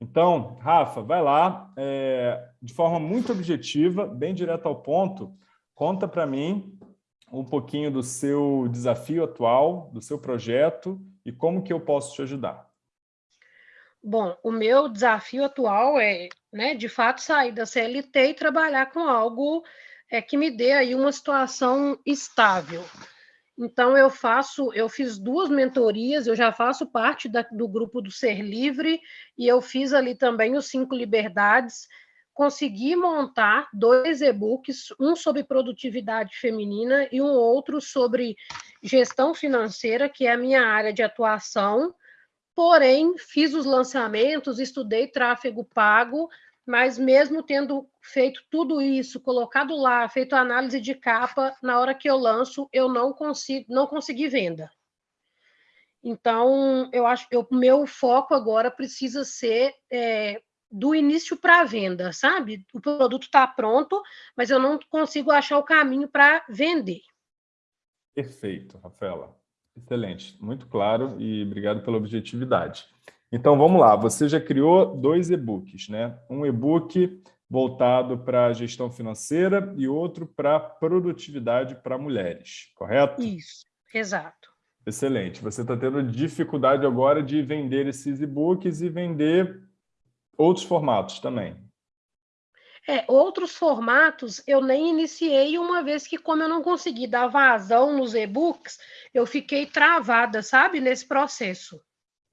Então, Rafa, vai lá, é, de forma muito objetiva, bem direto ao ponto, conta para mim um pouquinho do seu desafio atual, do seu projeto e como que eu posso te ajudar. Bom, o meu desafio atual é, né, de fato, sair da CLT e trabalhar com algo é, que me dê aí uma situação estável. Então, eu faço, eu fiz duas mentorias, eu já faço parte da, do grupo do Ser Livre, e eu fiz ali também os Cinco Liberdades. Consegui montar dois e-books, um sobre produtividade feminina e um outro sobre gestão financeira, que é a minha área de atuação. Porém, fiz os lançamentos, estudei tráfego pago, mas mesmo tendo feito tudo isso, colocado lá, feito a análise de capa, na hora que eu lanço, eu não consigo, não consegui venda. Então, eu acho que o meu foco agora precisa ser é, do início para a venda, sabe? O produto está pronto, mas eu não consigo achar o caminho para vender. Perfeito, Rafaela. Excelente, muito claro e obrigado pela objetividade. Então, vamos lá. Você já criou dois e-books, né? Um e-book voltado para a gestão financeira e outro para produtividade para mulheres, correto? Isso, exato. Excelente. Você está tendo dificuldade agora de vender esses e-books e vender outros formatos também. É, outros formatos eu nem iniciei, uma vez que, como eu não consegui dar vazão nos e-books, eu fiquei travada, sabe, nesse processo.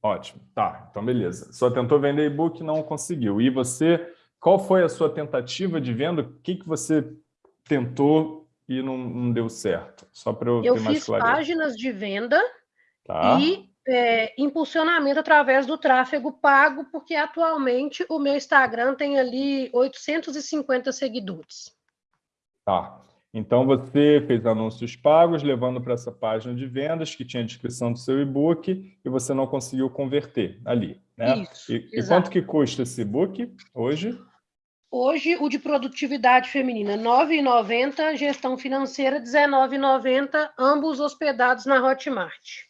Ótimo, tá, então beleza. Só tentou vender e-book não conseguiu. E você, qual foi a sua tentativa de venda? O que, que você tentou e não, não deu certo? Só para eu, eu ter mais clareza. Eu fiz páginas de venda tá. e é, impulsionamento através do tráfego pago, porque atualmente o meu Instagram tem ali 850 seguidores. Tá. Então, você fez anúncios pagos, levando para essa página de vendas, que tinha a descrição do seu e-book, e você não conseguiu converter ali. Né? Isso, e, e quanto que custa esse e-book hoje? Hoje, o de produtividade feminina, R$ 9,90, gestão financeira, R$ 19,90, ambos hospedados na Hotmart.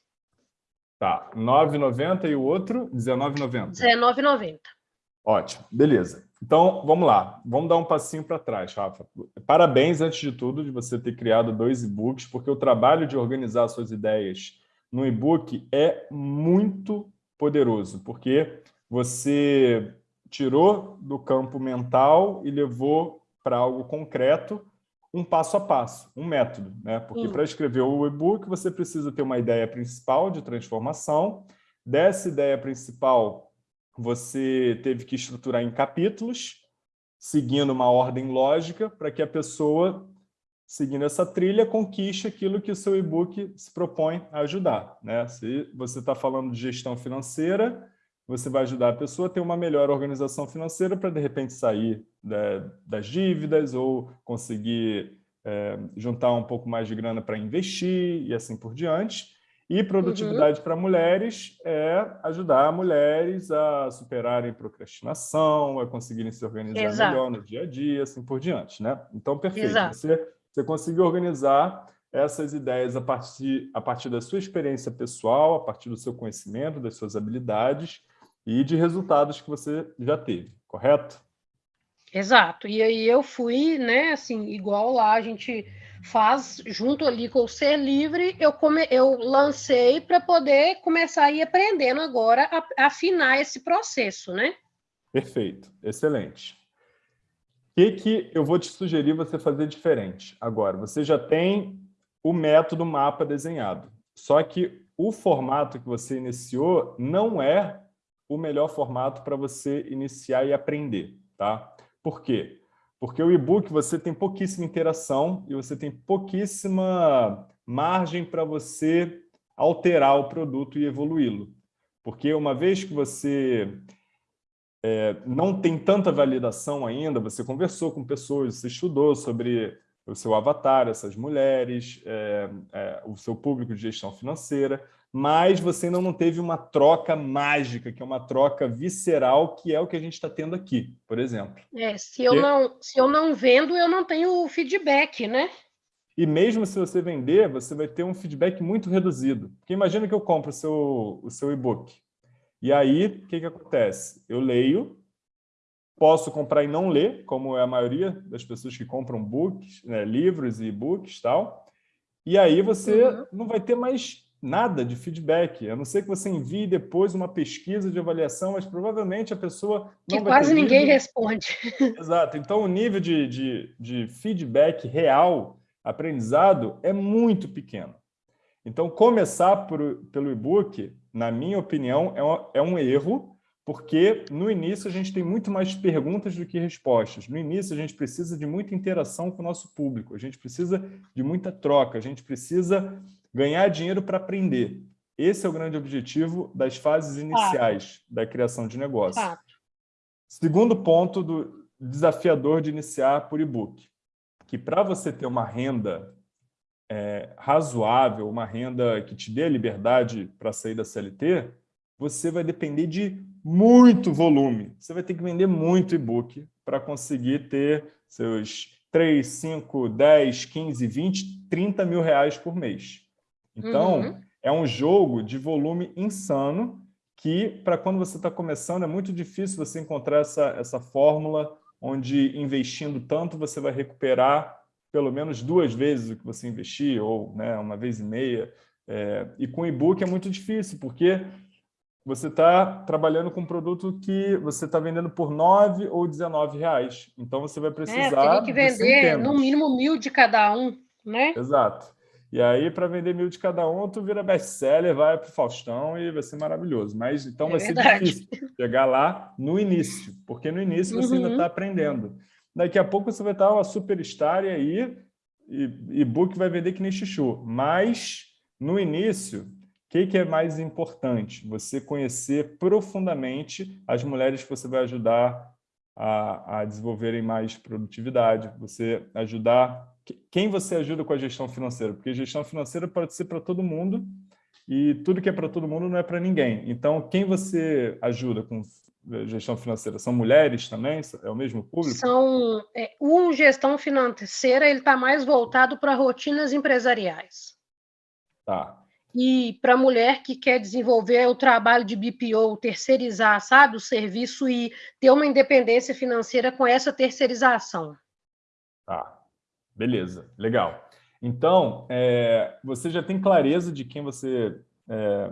Tá, R$ 9,90 e o outro R$ 19,90? R$ 19,90. Ótimo, beleza. Então, vamos lá. Vamos dar um passinho para trás, Rafa. Parabéns, antes de tudo, de você ter criado dois e-books, porque o trabalho de organizar suas ideias no e-book é muito poderoso, porque você tirou do campo mental e levou para algo concreto um passo a passo, um método. Né? Porque para escrever o e-book, você precisa ter uma ideia principal de transformação. Dessa ideia principal, você teve que estruturar em capítulos, seguindo uma ordem lógica, para que a pessoa, seguindo essa trilha, conquiste aquilo que o seu e-book se propõe a ajudar. Né? Se você está falando de gestão financeira, você vai ajudar a pessoa a ter uma melhor organização financeira para, de repente, sair né, das dívidas ou conseguir é, juntar um pouco mais de grana para investir e assim por diante. E produtividade uhum. para mulheres é ajudar mulheres a superarem procrastinação, a conseguirem se organizar Exato. melhor no dia a dia, assim por diante. Né? Então, perfeito. Você, você conseguiu organizar essas ideias a partir, a partir da sua experiência pessoal, a partir do seu conhecimento, das suas habilidades e de resultados que você já teve, correto? Exato. E aí eu fui, né, assim, igual lá a gente faz junto ali com o Ser Livre, eu, come, eu lancei para poder começar a ir aprendendo agora a, a afinar esse processo, né? Perfeito, excelente. O que, que eu vou te sugerir você fazer diferente agora? Você já tem o método mapa desenhado, só que o formato que você iniciou não é o melhor formato para você iniciar e aprender, tá? Por quê? Porque o e-book você tem pouquíssima interação e você tem pouquíssima margem para você alterar o produto e evoluí-lo. Porque uma vez que você é, não tem tanta validação ainda, você conversou com pessoas, você estudou sobre o seu avatar, essas mulheres, é, é, o seu público de gestão financeira, mas você ainda não teve uma troca mágica, que é uma troca visceral, que é o que a gente está tendo aqui, por exemplo. É, se eu, não, se eu não vendo, eu não tenho feedback, né? E mesmo se você vender, você vai ter um feedback muito reduzido. Porque imagina que eu compro o seu, o seu e-book. E aí, o que, que acontece? Eu leio, posso comprar e não ler, como é a maioria das pessoas que compram books, né, livros e e-books e tal, e aí você uhum. não vai ter mais nada de feedback, a não ser que você envie depois uma pesquisa de avaliação, mas provavelmente a pessoa não que quase ninguém responde. Exato. Então, o nível de, de, de feedback real, aprendizado, é muito pequeno. Então, começar por, pelo e-book, na minha opinião, é um, é um erro, porque no início a gente tem muito mais perguntas do que respostas. No início a gente precisa de muita interação com o nosso público, a gente precisa de muita troca, a gente precisa ganhar dinheiro para aprender. Esse é o grande objetivo das fases iniciais da criação de negócio. Segundo ponto do desafiador de iniciar por e-book, que para você ter uma renda é, razoável, uma renda que te dê a liberdade para sair da CLT, você vai depender de muito volume. Você vai ter que vender muito e-book para conseguir ter seus 3, 5, 10, 15, 20, 30 mil reais por mês. Então, uhum. é um jogo de volume insano que, para quando você está começando, é muito difícil você encontrar essa, essa fórmula onde, investindo tanto, você vai recuperar pelo menos duas vezes o que você investir, ou né, uma vez e meia. É, e com e-book é muito difícil, porque você está trabalhando com um produto que você está vendendo por 9 ou 19 reais. Então, você vai é, precisar... É, que vender no mínimo mil de cada um, né? Exato. E aí, para vender mil de cada um, tu vira best-seller, vai para o Faustão e vai ser maravilhoso. Mas então é vai verdade. ser difícil chegar lá no início, porque no início você uhum. ainda está aprendendo. Daqui a pouco você vai estar uma superstar e aí e-book vai vender que nem chuchu. Mas, no início, o que, que é mais importante? Você conhecer profundamente as mulheres que você vai ajudar a, a desenvolverem mais produtividade, você ajudar... Quem você ajuda com a gestão financeira? Porque gestão financeira pode ser para todo mundo e tudo que é para todo mundo não é para ninguém. Então, quem você ajuda com gestão financeira? São mulheres também? É o mesmo público? São, é, o gestão financeira ele está mais voltado para rotinas empresariais. Tá. E para a mulher que quer desenvolver o trabalho de BPO, terceirizar, sabe, o serviço e ter uma independência financeira com essa terceirização. Tá, beleza, legal. Então, é, você já tem clareza de quem você, é,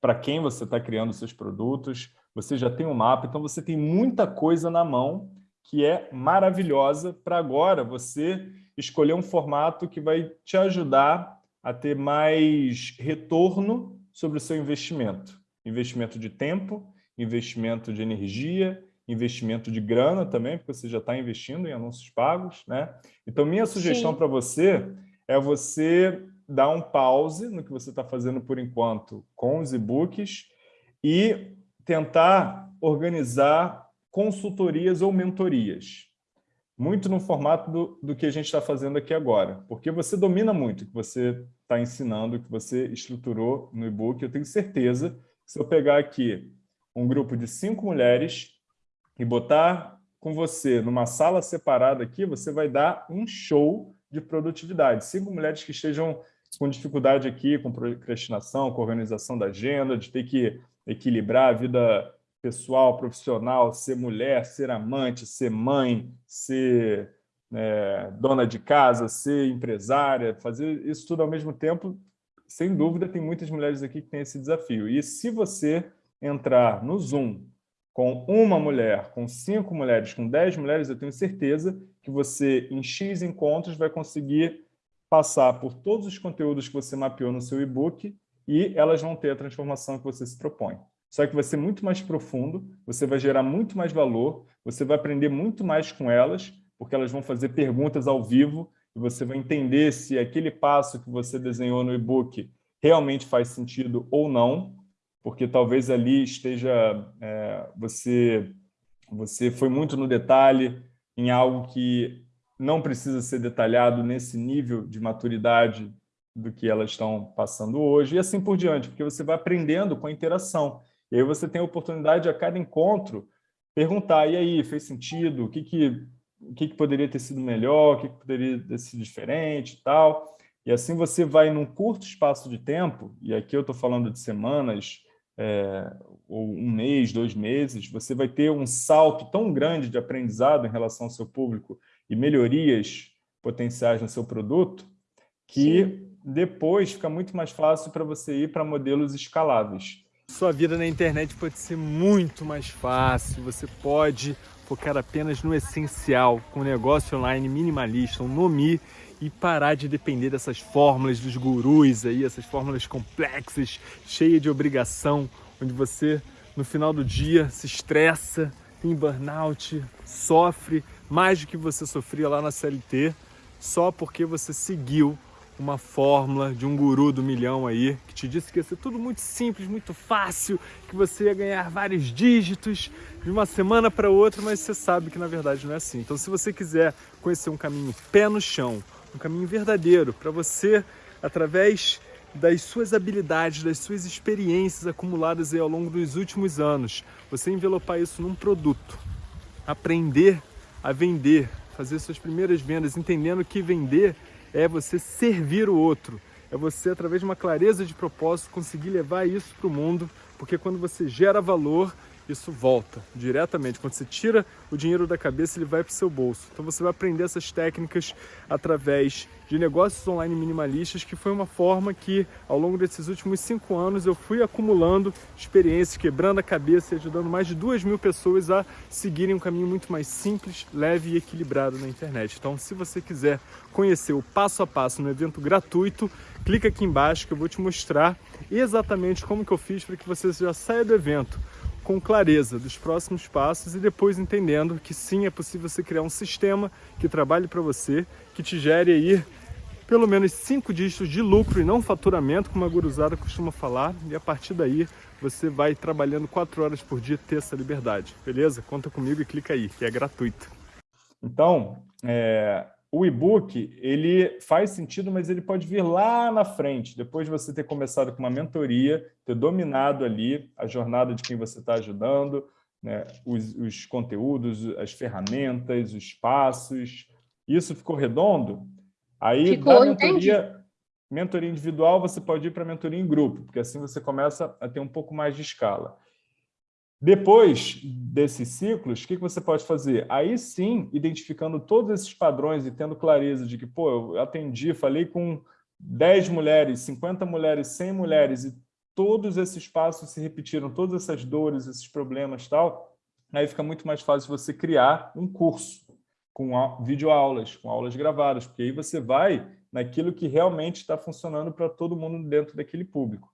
para quem você está criando seus produtos, você já tem um mapa, então você tem muita coisa na mão que é maravilhosa para agora você escolher um formato que vai te ajudar a ter mais retorno sobre o seu investimento. Investimento de tempo, investimento de energia, investimento de grana também, porque você já está investindo em anúncios pagos. Né? Então, minha sugestão para você é você dar um pause no que você está fazendo por enquanto com os e-books e tentar organizar consultorias ou mentorias, muito no formato do, do que a gente está fazendo aqui agora, porque você domina muito o que você está ensinando, o que você estruturou no e-book. Eu tenho certeza que se eu pegar aqui um grupo de cinco mulheres e botar com você numa sala separada aqui, você vai dar um show de produtividade. Cinco mulheres que estejam com dificuldade aqui, com procrastinação, com organização da agenda, de ter que equilibrar a vida pessoal, profissional, ser mulher, ser amante, ser mãe, ser é, dona de casa, ser empresária, fazer isso tudo ao mesmo tempo, sem dúvida, tem muitas mulheres aqui que têm esse desafio. E se você entrar no Zoom com uma mulher, com cinco mulheres, com dez mulheres, eu tenho certeza que você, em X encontros, vai conseguir passar por todos os conteúdos que você mapeou no seu e-book e elas vão ter a transformação que você se propõe. Só que vai ser muito mais profundo, você vai gerar muito mais valor, você vai aprender muito mais com elas, porque elas vão fazer perguntas ao vivo e você vai entender se aquele passo que você desenhou no e-book realmente faz sentido ou não, porque talvez ali esteja... É, você, você foi muito no detalhe em algo que não precisa ser detalhado nesse nível de maturidade do que elas estão passando hoje, e assim por diante, porque você vai aprendendo com a interação. E aí você tem a oportunidade a cada encontro perguntar, e aí, fez sentido? O que, que, o que, que poderia ter sido melhor? O que, que poderia ter sido diferente tal? E assim você vai, num curto espaço de tempo, e aqui eu estou falando de semanas, é, ou um mês, dois meses, você vai ter um salto tão grande de aprendizado em relação ao seu público e melhorias potenciais no seu produto, que Sim. depois fica muito mais fácil para você ir para modelos escaláveis. Sua vida na internet pode ser muito mais fácil, você pode focar apenas no essencial, com um negócio online minimalista, um Nomi, e parar de depender dessas fórmulas dos gurus aí, essas fórmulas complexas, cheias de obrigação, onde você, no final do dia, se estressa, tem burnout, sofre mais do que você sofria lá na CLT, só porque você seguiu uma fórmula de um guru do milhão aí, que te disse que ia ser tudo muito simples, muito fácil, que você ia ganhar vários dígitos de uma semana para outra, mas você sabe que na verdade não é assim. Então se você quiser conhecer um caminho pé no chão, um caminho verdadeiro para você, através das suas habilidades, das suas experiências acumuladas ao longo dos últimos anos, você envelopar isso num produto, aprender a vender, fazer suas primeiras vendas, entendendo que vender é você servir o outro, é você, através de uma clareza de propósito, conseguir levar isso para o mundo, porque quando você gera valor, isso volta diretamente. Quando você tira o dinheiro da cabeça, ele vai para o seu bolso. Então você vai aprender essas técnicas através de negócios online minimalistas, que foi uma forma que, ao longo desses últimos cinco anos, eu fui acumulando experiências, quebrando a cabeça e ajudando mais de duas mil pessoas a seguirem um caminho muito mais simples, leve e equilibrado na internet. Então, se você quiser conhecer o passo a passo no evento gratuito, clica aqui embaixo que eu vou te mostrar exatamente como que eu fiz para que você já saia do evento com clareza dos próximos passos e depois entendendo que sim, é possível você criar um sistema que trabalhe para você, que te gere aí pelo menos cinco dígitos de lucro e não faturamento, como a guruzada costuma falar, e a partir daí você vai trabalhando quatro horas por dia ter essa liberdade, beleza? Conta comigo e clica aí, que é gratuito. Então, é, o e-book, ele faz sentido, mas ele pode vir lá na frente, depois de você ter começado com uma mentoria, ter dominado ali a jornada de quem você está ajudando, né, os, os conteúdos, as ferramentas, os passos. Isso ficou redondo? Aí, ficou, da mentoria, mentoria individual, você pode ir para mentoria em grupo, porque assim você começa a ter um pouco mais de escala. Depois desses ciclos, o que você pode fazer? Aí sim, identificando todos esses padrões e tendo clareza de que, pô, eu atendi, falei com 10 mulheres, 50 mulheres, 100 mulheres, e todos esses passos se repetiram, todas essas dores, esses problemas tal, aí fica muito mais fácil você criar um curso com videoaulas, com aulas gravadas, porque aí você vai naquilo que realmente está funcionando para todo mundo dentro daquele público.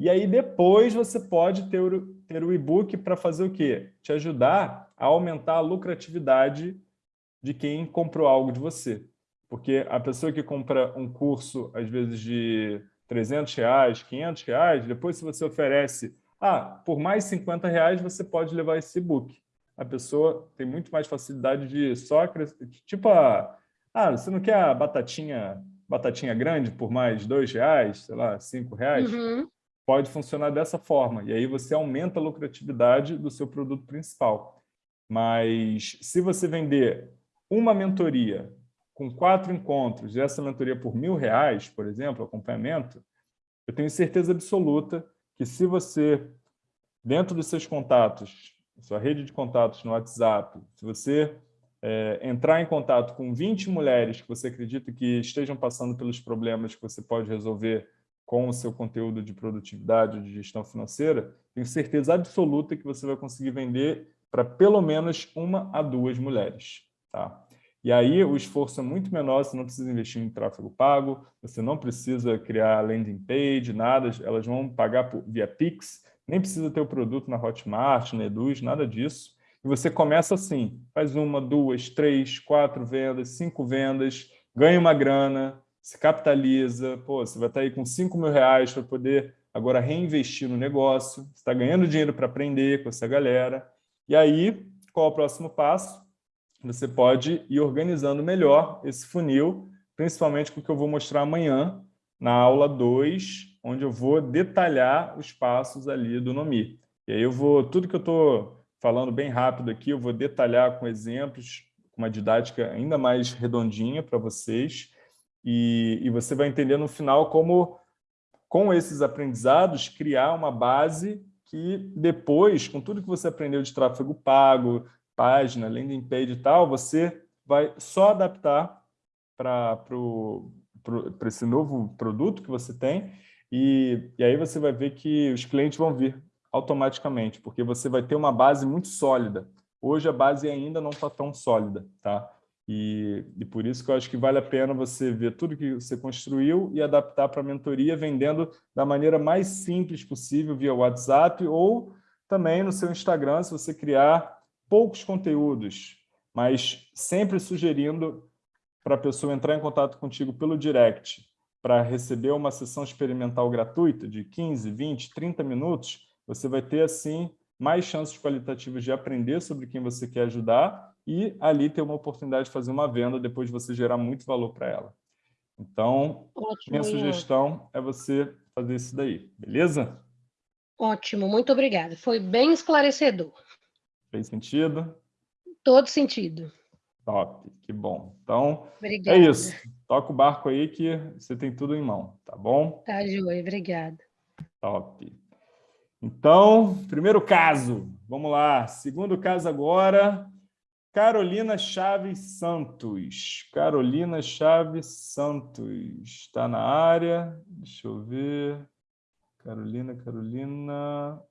E aí depois você pode ter o, ter o e-book para fazer o quê? Te ajudar a aumentar a lucratividade de quem comprou algo de você. Porque a pessoa que compra um curso, às vezes de 300 reais, 500 reais, depois se você oferece, ah, por mais 50 reais você pode levar esse e-book. A pessoa tem muito mais facilidade de só tipo a, ah, você não quer a batatinha, batatinha grande por mais dois reais, sei lá, cinco reais? Uhum pode funcionar dessa forma. E aí você aumenta a lucratividade do seu produto principal. Mas se você vender uma mentoria com quatro encontros, e essa mentoria por mil reais, por exemplo, acompanhamento, eu tenho certeza absoluta que se você, dentro dos seus contatos, sua rede de contatos no WhatsApp, se você é, entrar em contato com 20 mulheres que você acredita que estejam passando pelos problemas que você pode resolver com o seu conteúdo de produtividade, de gestão financeira, tenho certeza absoluta que você vai conseguir vender para pelo menos uma a duas mulheres. Tá? E aí o esforço é muito menor, você não precisa investir em tráfego pago, você não precisa criar landing page, nada, elas vão pagar por, via Pix, nem precisa ter o produto na Hotmart, na Eduz, nada disso. E você começa assim, faz uma, duas, três, quatro vendas, cinco vendas, ganha uma grana, se capitaliza, pô, você vai estar aí com 5 mil reais para poder agora reinvestir no negócio, você está ganhando dinheiro para aprender com essa galera. E aí, qual é o próximo passo? Você pode ir organizando melhor esse funil, principalmente com o que eu vou mostrar amanhã, na aula 2, onde eu vou detalhar os passos ali do Nomi. E aí eu vou, tudo que eu estou falando bem rápido aqui, eu vou detalhar com exemplos, com uma didática ainda mais redondinha para vocês, e, e você vai entender no final como, com esses aprendizados, criar uma base que depois, com tudo que você aprendeu de tráfego pago, página, landing page e tal, você vai só adaptar para esse novo produto que você tem e, e aí você vai ver que os clientes vão vir automaticamente, porque você vai ter uma base muito sólida. Hoje a base ainda não está tão sólida, tá? E, e, por isso que eu acho que vale a pena você ver tudo que você construiu e adaptar para a mentoria, vendendo da maneira mais simples possível via WhatsApp ou também no seu Instagram, se você criar poucos conteúdos, mas sempre sugerindo para a pessoa entrar em contato contigo pelo direct para receber uma sessão experimental gratuita de 15, 20, 30 minutos, você vai ter, assim, mais chances qualitativas de aprender sobre quem você quer ajudar e ali ter uma oportunidade de fazer uma venda depois de você gerar muito valor para ela. Então, Ótimo, minha sugestão é você fazer isso daí, beleza? Ótimo, muito obrigada. Foi bem esclarecedor. Fez sentido? Todo sentido. Top, que bom. Então, obrigada. é isso. Toca o barco aí que você tem tudo em mão, tá bom? Tá, Joia, obrigada. Top. Então, primeiro caso, vamos lá. Segundo caso agora, Carolina Chaves Santos. Carolina Chaves Santos está na área. Deixa eu ver. Carolina, Carolina.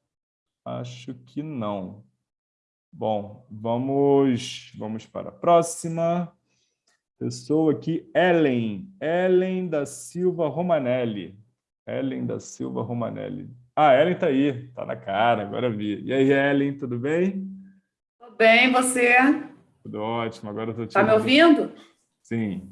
Acho que não. Bom, vamos, vamos para a próxima. Pessoa aqui, Ellen. Ellen da Silva Romanelli. Ellen da Silva Romanelli. Ah, Ellen está aí, está na cara, agora vi. E aí, Ellen, tudo bem? Tudo bem, você? Tudo ótimo, agora estou te Está me ouvindo? Sim,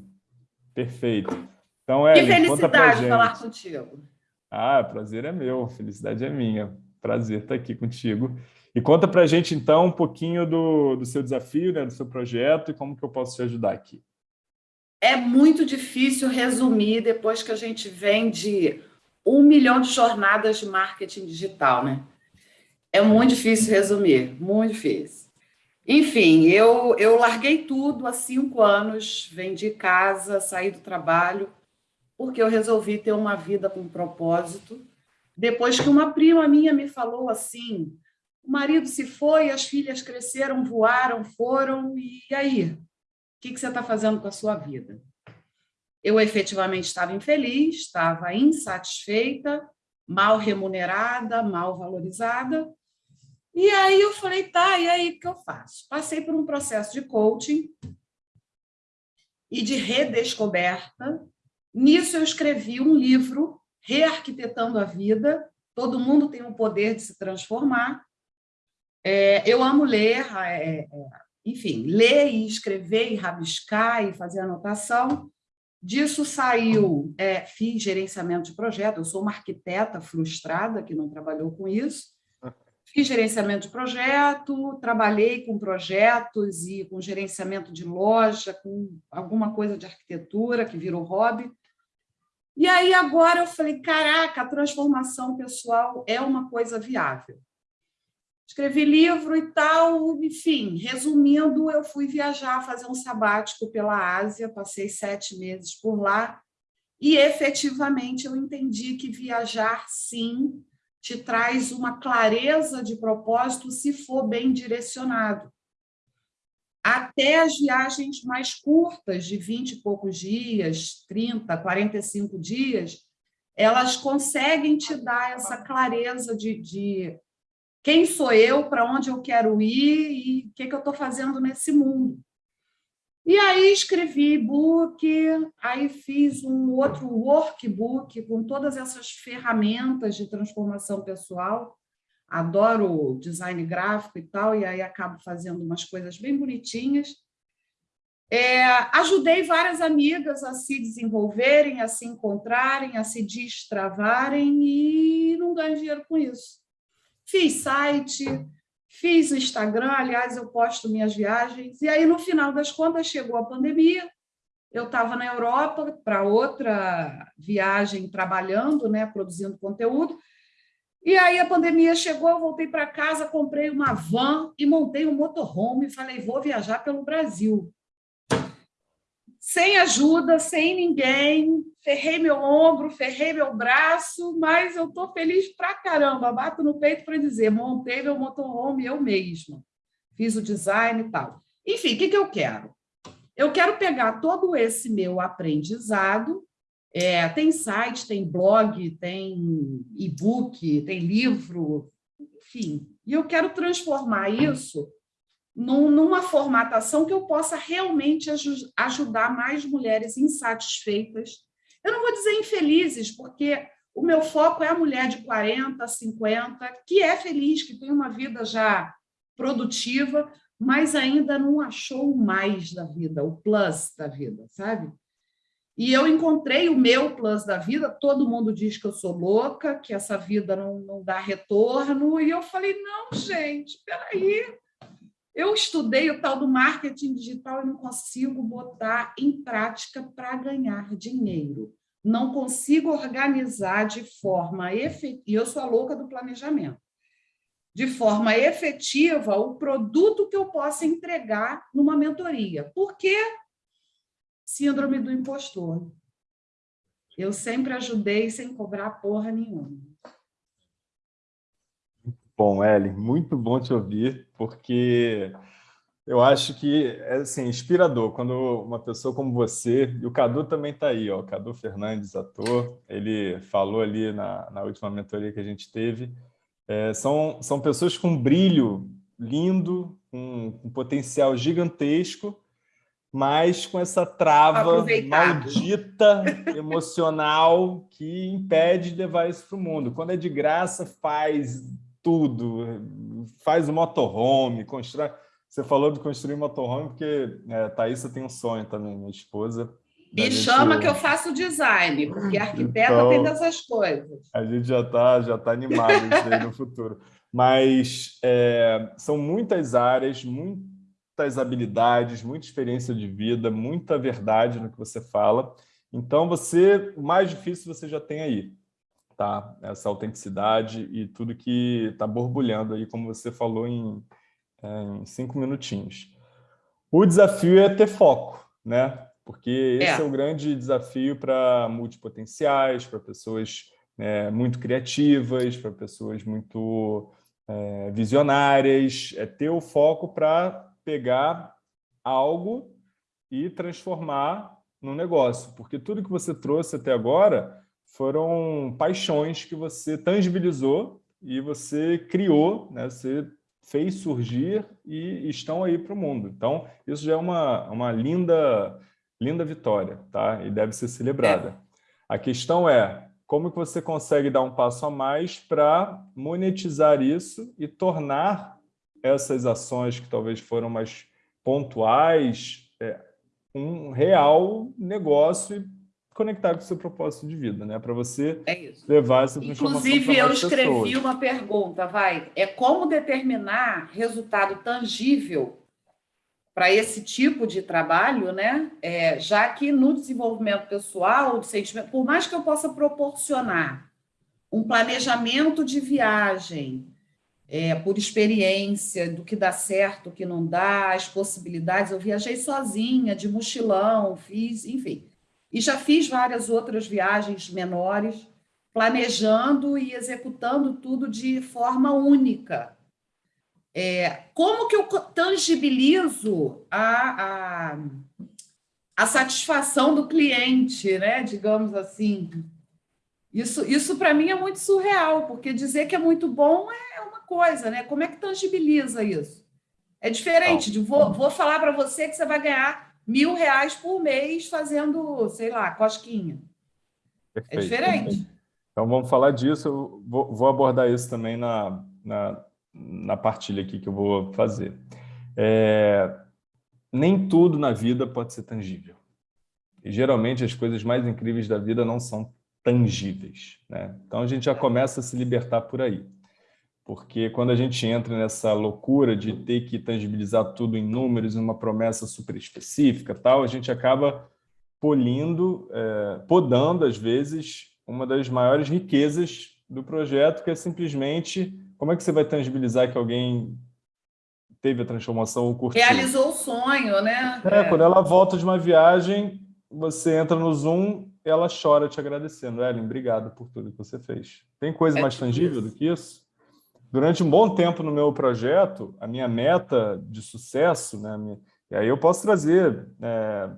perfeito. Então, Ellen, que felicidade falar contigo. Ah, prazer é meu, felicidade é minha. Prazer estar aqui contigo. E conta para a gente, então, um pouquinho do, do seu desafio, né, do seu projeto e como que eu posso te ajudar aqui. É muito difícil resumir depois que a gente vem de um milhão de jornadas de marketing digital, né? É muito difícil resumir, muito difícil. Enfim, eu, eu larguei tudo há cinco anos, vendi casa, saí do trabalho, porque eu resolvi ter uma vida com propósito. Depois que uma prima minha me falou assim, o marido se foi, as filhas cresceram, voaram, foram, e aí? O que, que você está fazendo com a sua vida? Eu efetivamente estava infeliz, estava insatisfeita, mal remunerada, mal valorizada. E aí eu falei, tá, e aí o que eu faço? Passei por um processo de coaching e de redescoberta. Nisso eu escrevi um livro, Rearquitetando a Vida. Todo mundo tem o poder de se transformar. É, eu amo ler, é, é, enfim, ler e escrever e rabiscar e fazer anotação. Disso saiu, é, fiz gerenciamento de projeto, eu sou uma arquiteta frustrada que não trabalhou com isso. Fiz gerenciamento de projeto, trabalhei com projetos e com gerenciamento de loja, com alguma coisa de arquitetura que virou hobby. E aí agora eu falei, caraca, a transformação pessoal é uma coisa viável escrevi livro e tal, enfim, resumindo, eu fui viajar, fazer um sabático pela Ásia, passei sete meses por lá, e efetivamente eu entendi que viajar, sim, te traz uma clareza de propósito se for bem direcionado. Até as viagens mais curtas, de 20 e poucos dias, 30, 45 dias, elas conseguem te dar essa clareza de, de quem sou eu, para onde eu quero ir e o que, que eu estou fazendo nesse mundo. E aí escrevi e-book, aí fiz um outro workbook com todas essas ferramentas de transformação pessoal. Adoro design gráfico e tal, e aí acabo fazendo umas coisas bem bonitinhas. É, ajudei várias amigas a se desenvolverem, a se encontrarem, a se destravarem e não ganho dinheiro com isso. Fiz site, fiz Instagram, aliás, eu posto minhas viagens. E aí, no final das contas, chegou a pandemia, eu estava na Europa para outra viagem, trabalhando, né, produzindo conteúdo, e aí a pandemia chegou, eu voltei para casa, comprei uma van e montei um motorhome e falei, vou viajar pelo Brasil. Sem ajuda, sem ninguém, ferrei meu ombro, ferrei meu braço, mas eu estou feliz pra caramba, bato no peito para dizer, montei meu motorhome eu mesma, fiz o design e tal. Enfim, o que, que eu quero? Eu quero pegar todo esse meu aprendizado, é, tem site, tem blog, tem e-book, tem livro, enfim, e eu quero transformar isso num, numa formatação que eu possa realmente ajudar mais mulheres insatisfeitas. Eu não vou dizer infelizes, porque o meu foco é a mulher de 40, 50, que é feliz, que tem uma vida já produtiva, mas ainda não achou o mais da vida, o plus da vida, sabe? E eu encontrei o meu plus da vida, todo mundo diz que eu sou louca, que essa vida não, não dá retorno, e eu falei, não, gente, peraí, eu estudei o tal do marketing digital e não consigo botar em prática para ganhar dinheiro. Não consigo organizar de forma efetiva, e eu sou a louca do planejamento, de forma efetiva o produto que eu possa entregar numa mentoria. Por quê? Síndrome do impostor. Eu sempre ajudei sem cobrar porra nenhuma. Bom, Ellen, muito bom te ouvir, porque eu acho que é assim, inspirador quando uma pessoa como você, e o Cadu também está aí, ó, o Cadu Fernandes, ator, ele falou ali na, na última mentoria que a gente teve, é, são, são pessoas com brilho lindo, com um potencial gigantesco, mas com essa trava maldita emocional que impede de levar isso para o mundo. Quando é de graça, faz tudo, faz o motorhome, constrói... Você falou de construir motorhome porque é, Thaisa tem um sonho também, minha esposa. Me gente... chama que eu faço design, porque arquiteta então, tem dessas coisas. A gente já está já tá animado isso aí no futuro. Mas é, são muitas áreas, muitas habilidades, muita experiência de vida, muita verdade no que você fala. Então, você, o mais difícil você já tem aí tá? Essa autenticidade e tudo que está borbulhando aí, como você falou em, é, em cinco minutinhos. O desafio é ter foco, né? Porque esse é, é o grande desafio para multipotenciais, para pessoas é, muito criativas, para pessoas muito é, visionárias, é ter o foco para pegar algo e transformar no negócio. Porque tudo que você trouxe até agora foram paixões que você tangibilizou e você criou, né? você fez surgir e estão aí para o mundo. Então, isso já é uma, uma linda, linda vitória, tá? E deve ser celebrada. É. A questão é, como que você consegue dar um passo a mais para monetizar isso e tornar essas ações que talvez foram mais pontuais é, um real negócio conectar com o seu propósito de vida, né? Para você é levar essa transformação Inclusive, eu escrevi pessoas. uma pergunta, vai. É como determinar resultado tangível para esse tipo de trabalho, né? É, já que no desenvolvimento pessoal, sentimento, por mais que eu possa proporcionar um planejamento de viagem, é, por experiência do que dá certo, o que não dá, as possibilidades. Eu viajei sozinha, de mochilão, fiz, enfim. E já fiz várias outras viagens menores, planejando e executando tudo de forma única. É, como que eu tangibilizo a, a, a satisfação do cliente, né? digamos assim? Isso, isso para mim é muito surreal, porque dizer que é muito bom é uma coisa, né? Como é que tangibiliza isso? É diferente de vou, vou falar para você que você vai ganhar mil reais por mês fazendo, sei lá, cosquinha. É Perfeito. É diferente. Então, vamos falar disso. Eu vou, vou abordar isso também na, na, na, partilha aqui que eu vou fazer. É, nem tudo na vida pode ser tangível. E, geralmente, as coisas mais incríveis da vida não são tangíveis. Né? Então, a gente já começa a se libertar por aí porque quando a gente entra nessa loucura de ter que tangibilizar tudo em números, uma promessa super específica, tal, a gente acaba polindo, é, podando, às vezes, uma das maiores riquezas do projeto, que é simplesmente como é que você vai tangibilizar que alguém teve a transformação ou curtiu. Realizou o sonho, né? É, é, quando ela volta de uma viagem, você entra no Zoom, ela chora te agradecendo. Ellen, obrigado por tudo que você fez. Tem coisa é mais tangível isso. do que isso? Durante um bom tempo no meu projeto, a minha meta de sucesso, né, e aí eu posso trazer é,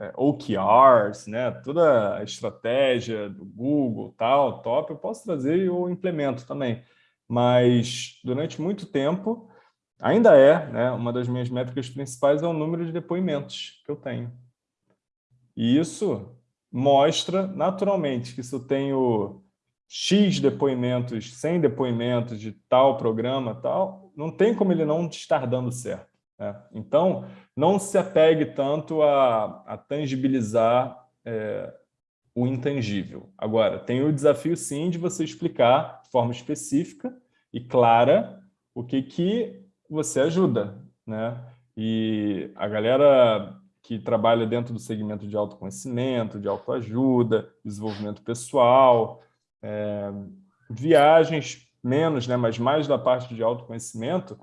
é, OKRs, né, toda a estratégia do Google, tal, top, eu posso trazer e eu implemento também. Mas durante muito tempo, ainda é, né, uma das minhas métricas principais é o número de depoimentos que eu tenho. E isso mostra naturalmente que se eu tenho X depoimentos, 100 depoimentos de tal programa, tal, não tem como ele não estar dando certo. Né? Então, não se apegue tanto a, a tangibilizar é, o intangível. Agora, tem o desafio, sim, de você explicar de forma específica e clara o que, que você ajuda. Né? E a galera que trabalha dentro do segmento de autoconhecimento, de autoajuda, desenvolvimento pessoal, é, viagens menos, né, mas mais da parte de autoconhecimento,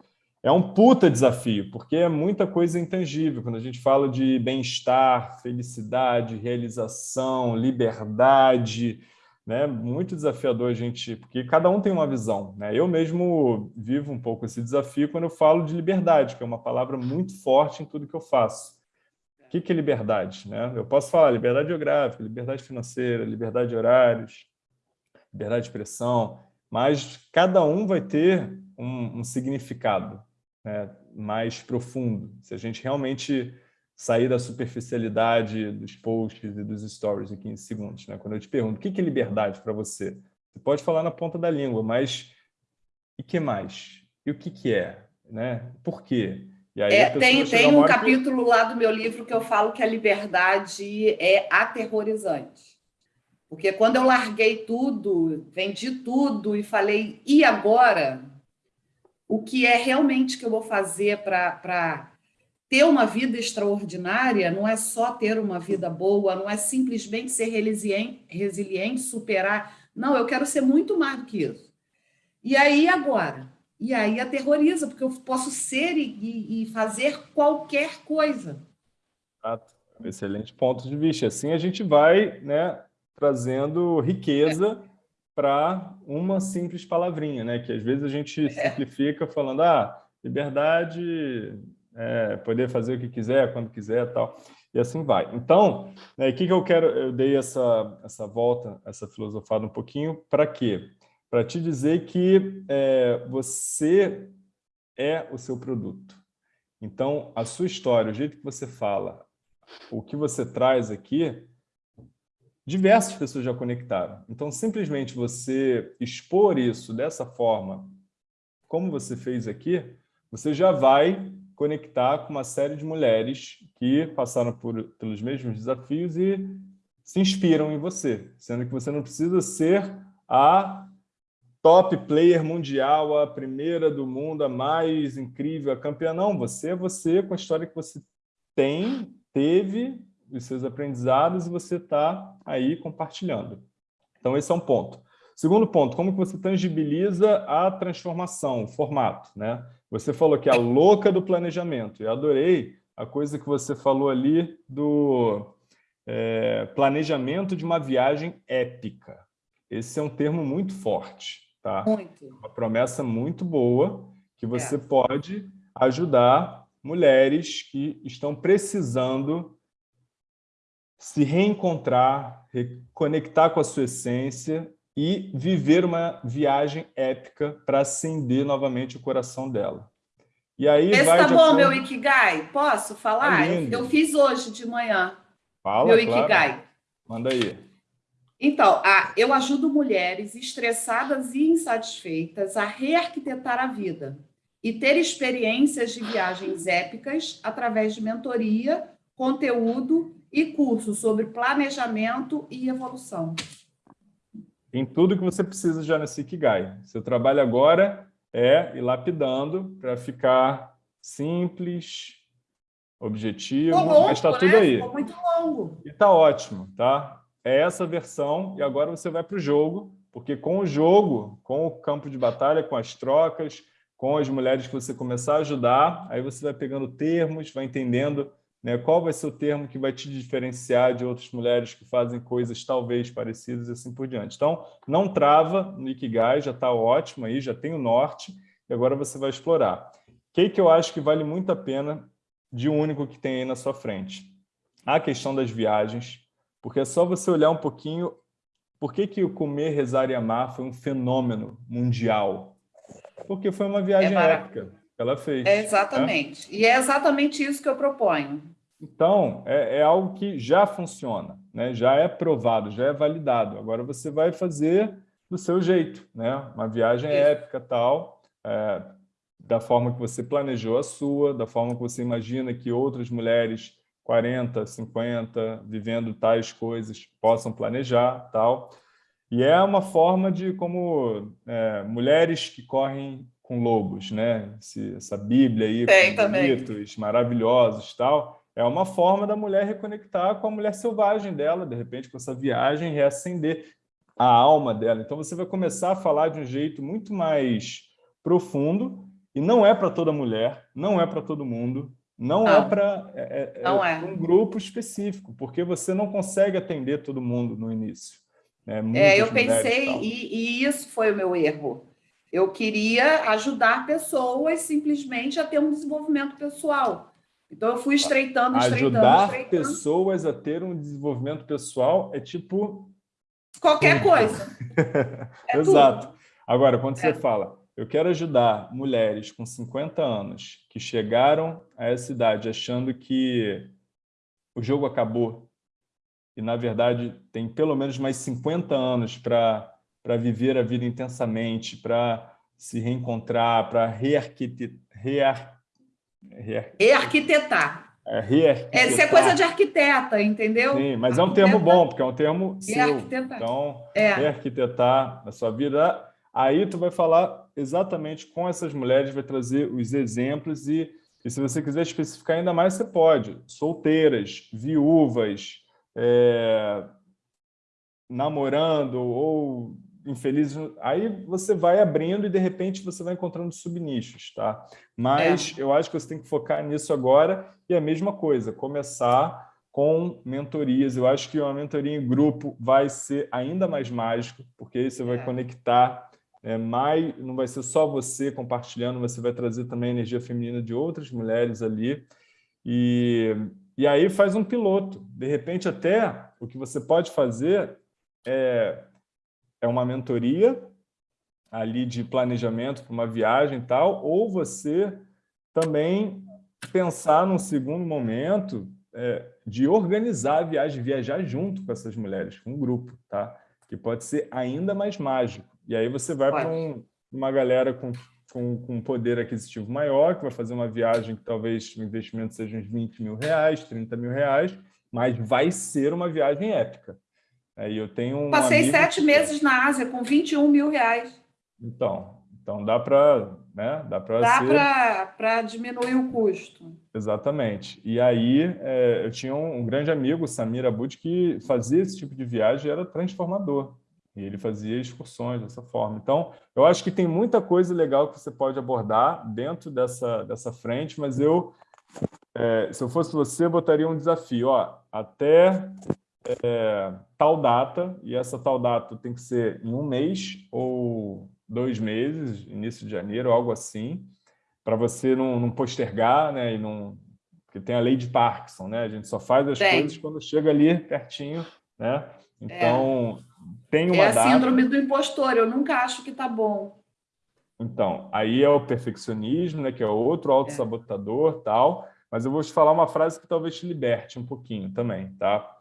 é um puta desafio, porque é muita coisa intangível. Quando a gente fala de bem-estar, felicidade, realização, liberdade, né? muito desafiador a gente, porque cada um tem uma visão. Né? Eu mesmo vivo um pouco esse desafio quando eu falo de liberdade, que é uma palavra muito forte em tudo que eu faço. O que é liberdade? Né? Eu posso falar liberdade geográfica, liberdade financeira, liberdade de horários, liberdade de expressão, mas cada um vai ter um, um significado né, mais profundo, se a gente realmente sair da superficialidade dos posts e dos stories em 15 segundos. Né? Quando eu te pergunto, o que é liberdade para você? Você pode falar na ponta da língua, mas e que mais? E o que, que é? Né? Por quê? É, tem tem um capítulo que... lá do meu livro que eu falo que a liberdade é aterrorizante. Porque quando eu larguei tudo, vendi tudo e falei, e agora? o que é realmente que eu vou fazer para ter uma vida extraordinária, não é só ter uma vida boa, não é simplesmente ser resiliente, superar. Não, eu quero ser muito mais do que isso. E aí, agora? E aí aterroriza, porque eu posso ser e, e fazer qualquer coisa. Excelente ponto de vista. Assim a gente vai né, trazendo riqueza é para uma simples palavrinha, né? que às vezes a gente é. simplifica falando ah, liberdade, é, poder fazer o que quiser, quando quiser tal, e assim vai. Então, né, o que, que eu quero, eu dei essa, essa volta, essa filosofada um pouquinho, para quê? Para te dizer que é, você é o seu produto. Então, a sua história, o jeito que você fala, o que você traz aqui, diversas pessoas já conectaram. Então, simplesmente você expor isso dessa forma, como você fez aqui, você já vai conectar com uma série de mulheres que passaram por, pelos mesmos desafios e se inspiram em você, sendo que você não precisa ser a top player mundial, a primeira do mundo, a mais incrível, a campeã. Não, você é você com a história que você tem, teve os seus aprendizados e você está aí compartilhando. Então, esse é um ponto. Segundo ponto, como que você tangibiliza a transformação, o formato? Né? Você falou que é a louca do planejamento. Eu adorei a coisa que você falou ali do é, planejamento de uma viagem épica. Esse é um termo muito forte. Tá? Muito. Uma promessa muito boa que você é. pode ajudar mulheres que estão precisando se reencontrar, reconectar com a sua essência e viver uma viagem épica para acender novamente o coração dela. E aí Esse vai tá bom, acordo... meu Ikigai? Posso falar? Tá eu fiz hoje de manhã. Fala, meu claro. Ikigai. Manda aí. Então, eu ajudo mulheres estressadas e insatisfeitas a rearquitetar a vida e ter experiências de viagens épicas através de mentoria, conteúdo e cursos sobre planejamento e evolução. Tem tudo que você precisa já nesse Ikigai. Seu trabalho agora é ir lapidando para ficar simples, objetivo, longo, mas está né? tudo aí. Ficou muito longo. E está ótimo, tá? É essa versão e agora você vai para o jogo, porque com o jogo, com o campo de batalha, com as trocas, com as mulheres que você começar a ajudar, aí você vai pegando termos, vai entendendo né, qual vai ser o termo que vai te diferenciar de outras mulheres que fazem coisas talvez parecidas e assim por diante. Então, não trava no Ikigai, já está ótimo aí, já tem o norte, e agora você vai explorar. O que, que eu acho que vale muito a pena de único que tem aí na sua frente? A questão das viagens, porque é só você olhar um pouquinho por que, que o Comer, Rezar e Amar foi um fenômeno mundial? Porque foi uma viagem é épica que ela fez. É exatamente. Né? E é exatamente isso que eu proponho. Então, é, é, algo que já funciona, né? já é provado, já é validado. Agora você vai fazer do seu jeito, né? uma viagem épica tal, é, da forma que você planejou a sua, da forma que você imagina que outras mulheres 40, 50, vivendo tais coisas, possam planejar, tal. E é uma forma de como é, mulheres que correm com lobos, né? Esse, essa Bíblia aí Tem com mitos maravilhosos, tal. É uma forma da mulher reconectar com a mulher selvagem dela, de repente, com essa viagem, reacender a alma dela. Então, você vai começar a falar de um jeito muito mais profundo, e não é para toda mulher, não é para todo mundo, não, é não. é para é, é, é. um grupo específico, porque você não consegue atender todo mundo no início. Né? É, eu pensei, e, e, isso foi o meu erro. Eu queria ajudar pessoas simplesmente a ter um desenvolvimento pessoal. Então, eu fui estreitando, estreitando, Ajudar estreitando. pessoas a ter um desenvolvimento pessoal é tipo... Qualquer coisa. É Exato. Tudo. Agora, quando você é. fala, eu quero ajudar mulheres com 50 anos que chegaram a essa idade achando que o jogo acabou e, na verdade, tem pelo menos mais 50 anos para viver a vida intensamente, para se reencontrar, para rearquitetar. Rear, rear, rearquitetar. É, rearquitetar. Essa é coisa de arquiteta, entendeu? Sim, mas é um termo bom, porque é um termo seu. Então, é. rearquitetar a sua vida Aí tu vai falar exatamente com essas mulheres, vai trazer os exemplos e, e se você quiser especificar ainda mais, você pode. Solteiras, viúvas, é, namorando ou infelizes. Aí você vai abrindo e, de repente, você vai encontrando subnichos, tá? Mas é. eu acho que você tem que focar nisso agora e a mesma coisa, começar com mentorias. Eu acho que uma mentoria em grupo vai ser ainda mais mágico, porque aí você vai é. conectar é, mais, não vai ser só você compartilhando, você vai trazer também a energia feminina de outras mulheres ali. E, e aí faz um piloto. De repente, até o que você pode fazer é, é uma mentoria ali de planejamento para uma viagem e tal, ou você também pensar num segundo momento é, de organizar a viagem, viajar junto com essas mulheres, com um grupo, tá? que pode ser ainda mais mágico. E aí você vai para um, uma galera com, com, com poder aquisitivo maior, que vai fazer uma viagem que talvez o investimento seja uns 20 mil reais, 30 mil reais, mas vai ser uma viagem épica. Eu tenho um Passei sete que... meses na Ásia com 21 mil reais. Então, então dá para né? dá para dá para diminuir o custo. Exatamente. E aí é, eu tinha um, um, grande amigo, Samir Abud, que fazia esse tipo de viagem e era transformador. E ele fazia excursões dessa forma. Então, eu acho que tem muita coisa legal que você pode abordar dentro dessa, dessa frente, mas eu, é, se eu fosse você, botaria um desafio. Ó, até é, tal data, e essa tal data tem que ser em um mês ou dois meses, início de janeiro, algo assim, para você não, não, postergar, né? E não, porque tem a lei de Parkinson, né? A gente só faz as tem. coisas quando chega ali pertinho, né? Então, é tem uma É a data... síndrome do impostor, eu nunca acho que está bom. Então, aí é o perfeccionismo, né, que é outro autossabotador, é. tal, mas eu vou te falar uma frase que talvez te liberte um pouquinho também, tá?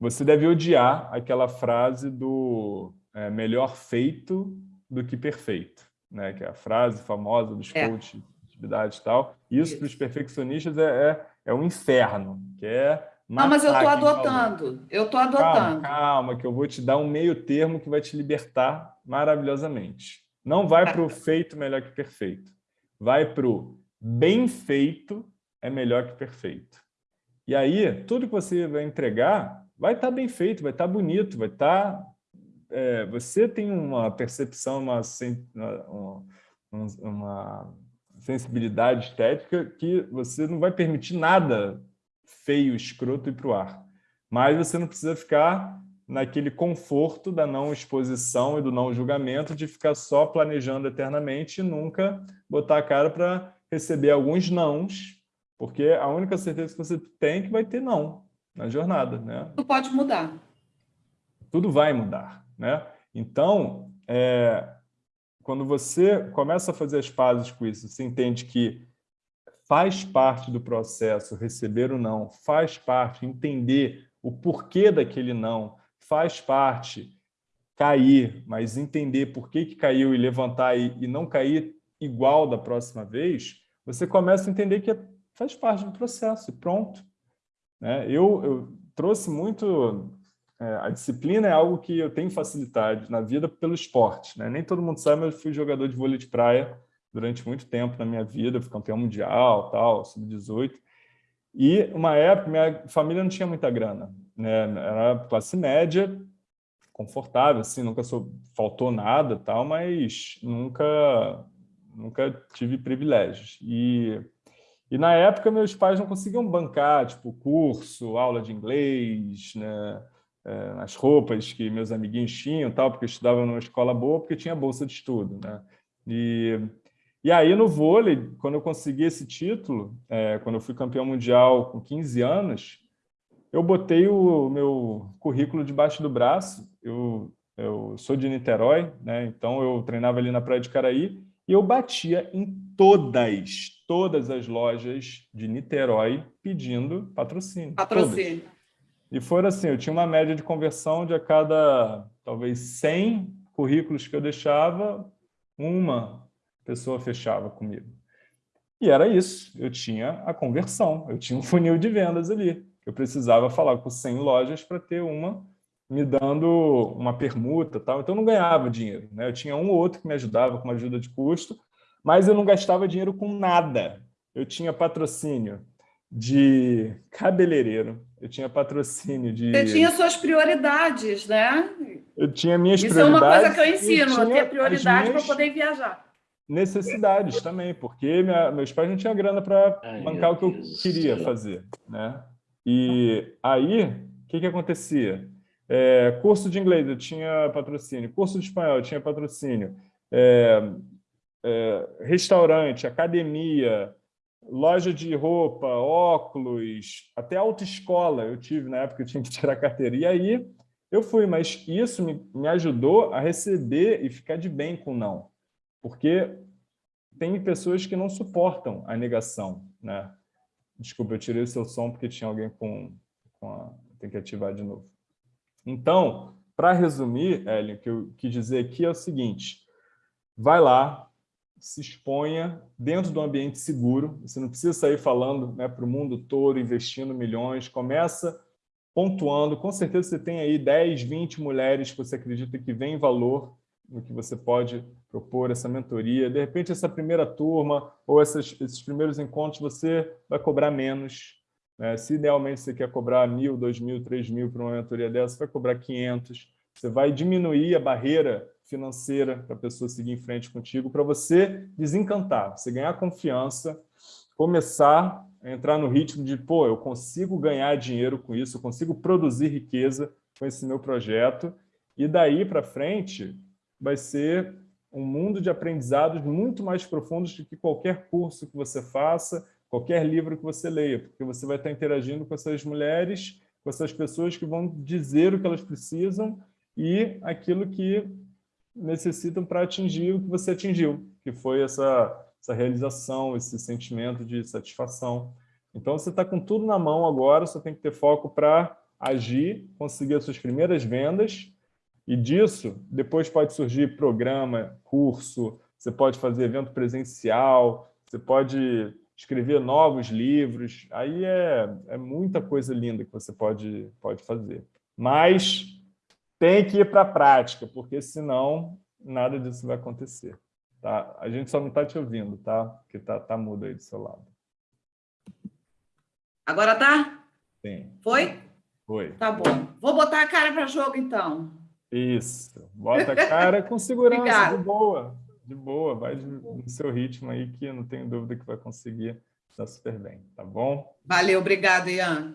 Você deve odiar aquela frase do é, melhor feito do que perfeito, né? Que é a frase famosa dos é. coaches de atividade e tal. Isso, para os perfeccionistas é, é, é um inferno, que é não, mas eu estou adotando. Eu estou adotando. Calma, calma, que eu vou te dar um meio termo que vai te libertar maravilhosamente. Não vai para o feito melhor que perfeito. Vai para o bem feito é melhor que perfeito. E aí, tudo que você vai entregar vai estar tá bem feito, vai estar tá bonito, vai estar... Tá, é, você tem uma percepção, uma, uma, uma sensibilidade estética que você não vai permitir nada feio, escroto ir para o ar. Mas você não precisa ficar naquele conforto da não exposição e do não julgamento, de ficar só planejando eternamente e nunca botar a cara para receber alguns nãos, porque a única certeza que você tem é que vai ter não na jornada. Né? Tudo pode mudar. Tudo vai mudar. Né? Então, é, quando você começa a fazer as pazes com isso, você entende que faz parte do processo receber o não, faz parte entender o porquê daquele não, faz parte cair, mas entender por que, que caiu e levantar e, e não cair igual da próxima vez, você começa a entender que faz parte do processo e pronto. Né? Eu, eu trouxe muito... É, a disciplina é algo que eu tenho facilidade na vida pelo esporte. Né? Nem todo mundo sabe, mas eu fui jogador de vôlei de praia durante muito tempo na minha vida, fui campeão mundial, tal, sub-18. E uma época, minha família não tinha muita grana né, era classe média, confortável, assim, nunca sou, faltou nada tal, mas nunca, nunca tive privilégios. E, e na época meus pais não conseguiam bancar, tipo, curso, aula de inglês, né, é, as roupas que meus amiguinhos tinham, tal, porque eu estudava numa escola boa, porque tinha bolsa de estudo, né? E, e aí no vôlei, quando eu consegui esse título, é, quando eu fui campeão mundial com 15 anos, eu botei o meu currículo debaixo do braço, eu, eu sou de Niterói, né? então eu treinava ali na Praia de Caraí, e eu batia em todas, todas as lojas de Niterói pedindo patrocínio. Patrocínio. Todas. E foram assim, eu tinha uma média de conversão de a cada, talvez, 100 currículos que eu deixava, uma pessoa fechava comigo. E era isso, eu tinha a conversão, eu tinha um funil de vendas ali eu precisava falar com 100 lojas para ter uma me dando uma permuta, tal. então eu não ganhava dinheiro. Né? Eu tinha um ou outro que me ajudava com uma ajuda de custo, mas eu não gastava dinheiro com nada. Eu tinha patrocínio de cabeleireiro, eu tinha patrocínio de... Você tinha suas prioridades, né? Eu tinha minhas Isso prioridades. Isso é uma coisa que eu ensino, ter prioridade para poder viajar. Necessidades também, porque minha, meus pais não tinham grana para bancar o que eu queria fazer, né? E aí, o que, que acontecia? É, curso de inglês, eu tinha patrocínio. Curso de espanhol, eu tinha patrocínio. É, restaurante, academia, loja de roupa, óculos, até autoescola eu tive na época, eu tinha que tirar carteira. E aí eu fui, mas isso me, me ajudou a receber e ficar de bem com não. Porque tem pessoas que não suportam a negação, né? Desculpa, eu tirei o seu som porque tinha alguém com, com a... Tem que ativar de novo. Então, para resumir, Ellen, o que eu quis dizer aqui é o seguinte. Vai lá, se exponha dentro de um ambiente seguro. Você não precisa sair falando né, para o mundo todo, investindo milhões. Começa pontuando. Com certeza você tem aí 10, 20 mulheres que você acredita que vem valor no que você pode propor essa mentoria. De repente, essa primeira turma ou essas, esses primeiros encontros, você vai cobrar menos. Né? Se idealmente você quer cobrar mil, dois mil, três mil para uma mentoria dessa, você vai cobrar 500. Você vai diminuir a barreira financeira para a pessoa seguir em frente contigo, para você desencantar, você ganhar confiança, começar a entrar no ritmo de, pô, eu consigo ganhar dinheiro com isso, eu consigo produzir riqueza com esse meu projeto, e daí para frente vai ser um mundo de aprendizados muito mais profundos do que qualquer curso que você faça, qualquer livro que você leia, porque você vai estar interagindo com essas mulheres, com essas pessoas que vão dizer o que elas precisam e aquilo que necessitam para atingir o que você atingiu, que foi essa, essa realização, esse sentimento de satisfação. Então, você está com tudo na mão agora, só tem que ter foco para agir, conseguir as suas primeiras vendas e disso, depois pode surgir programa, curso, você pode fazer evento presencial, você pode escrever novos livros, aí é, é muita coisa linda que você pode, pode fazer. Mas tem que ir para a prática, porque senão nada disso vai acontecer. Tá? A gente só não está te ouvindo, tá? Porque tá, tá mudo aí do seu lado. Agora tá? Sim. Foi? Foi. Tá bom. Vou botar a cara para jogo, então. Isso. Bota a cara com segurança, de boa. de boa, vai no seu ritmo aí, que não tenho dúvida que vai conseguir dar super bem, tá bom? Valeu, obrigado, Ian.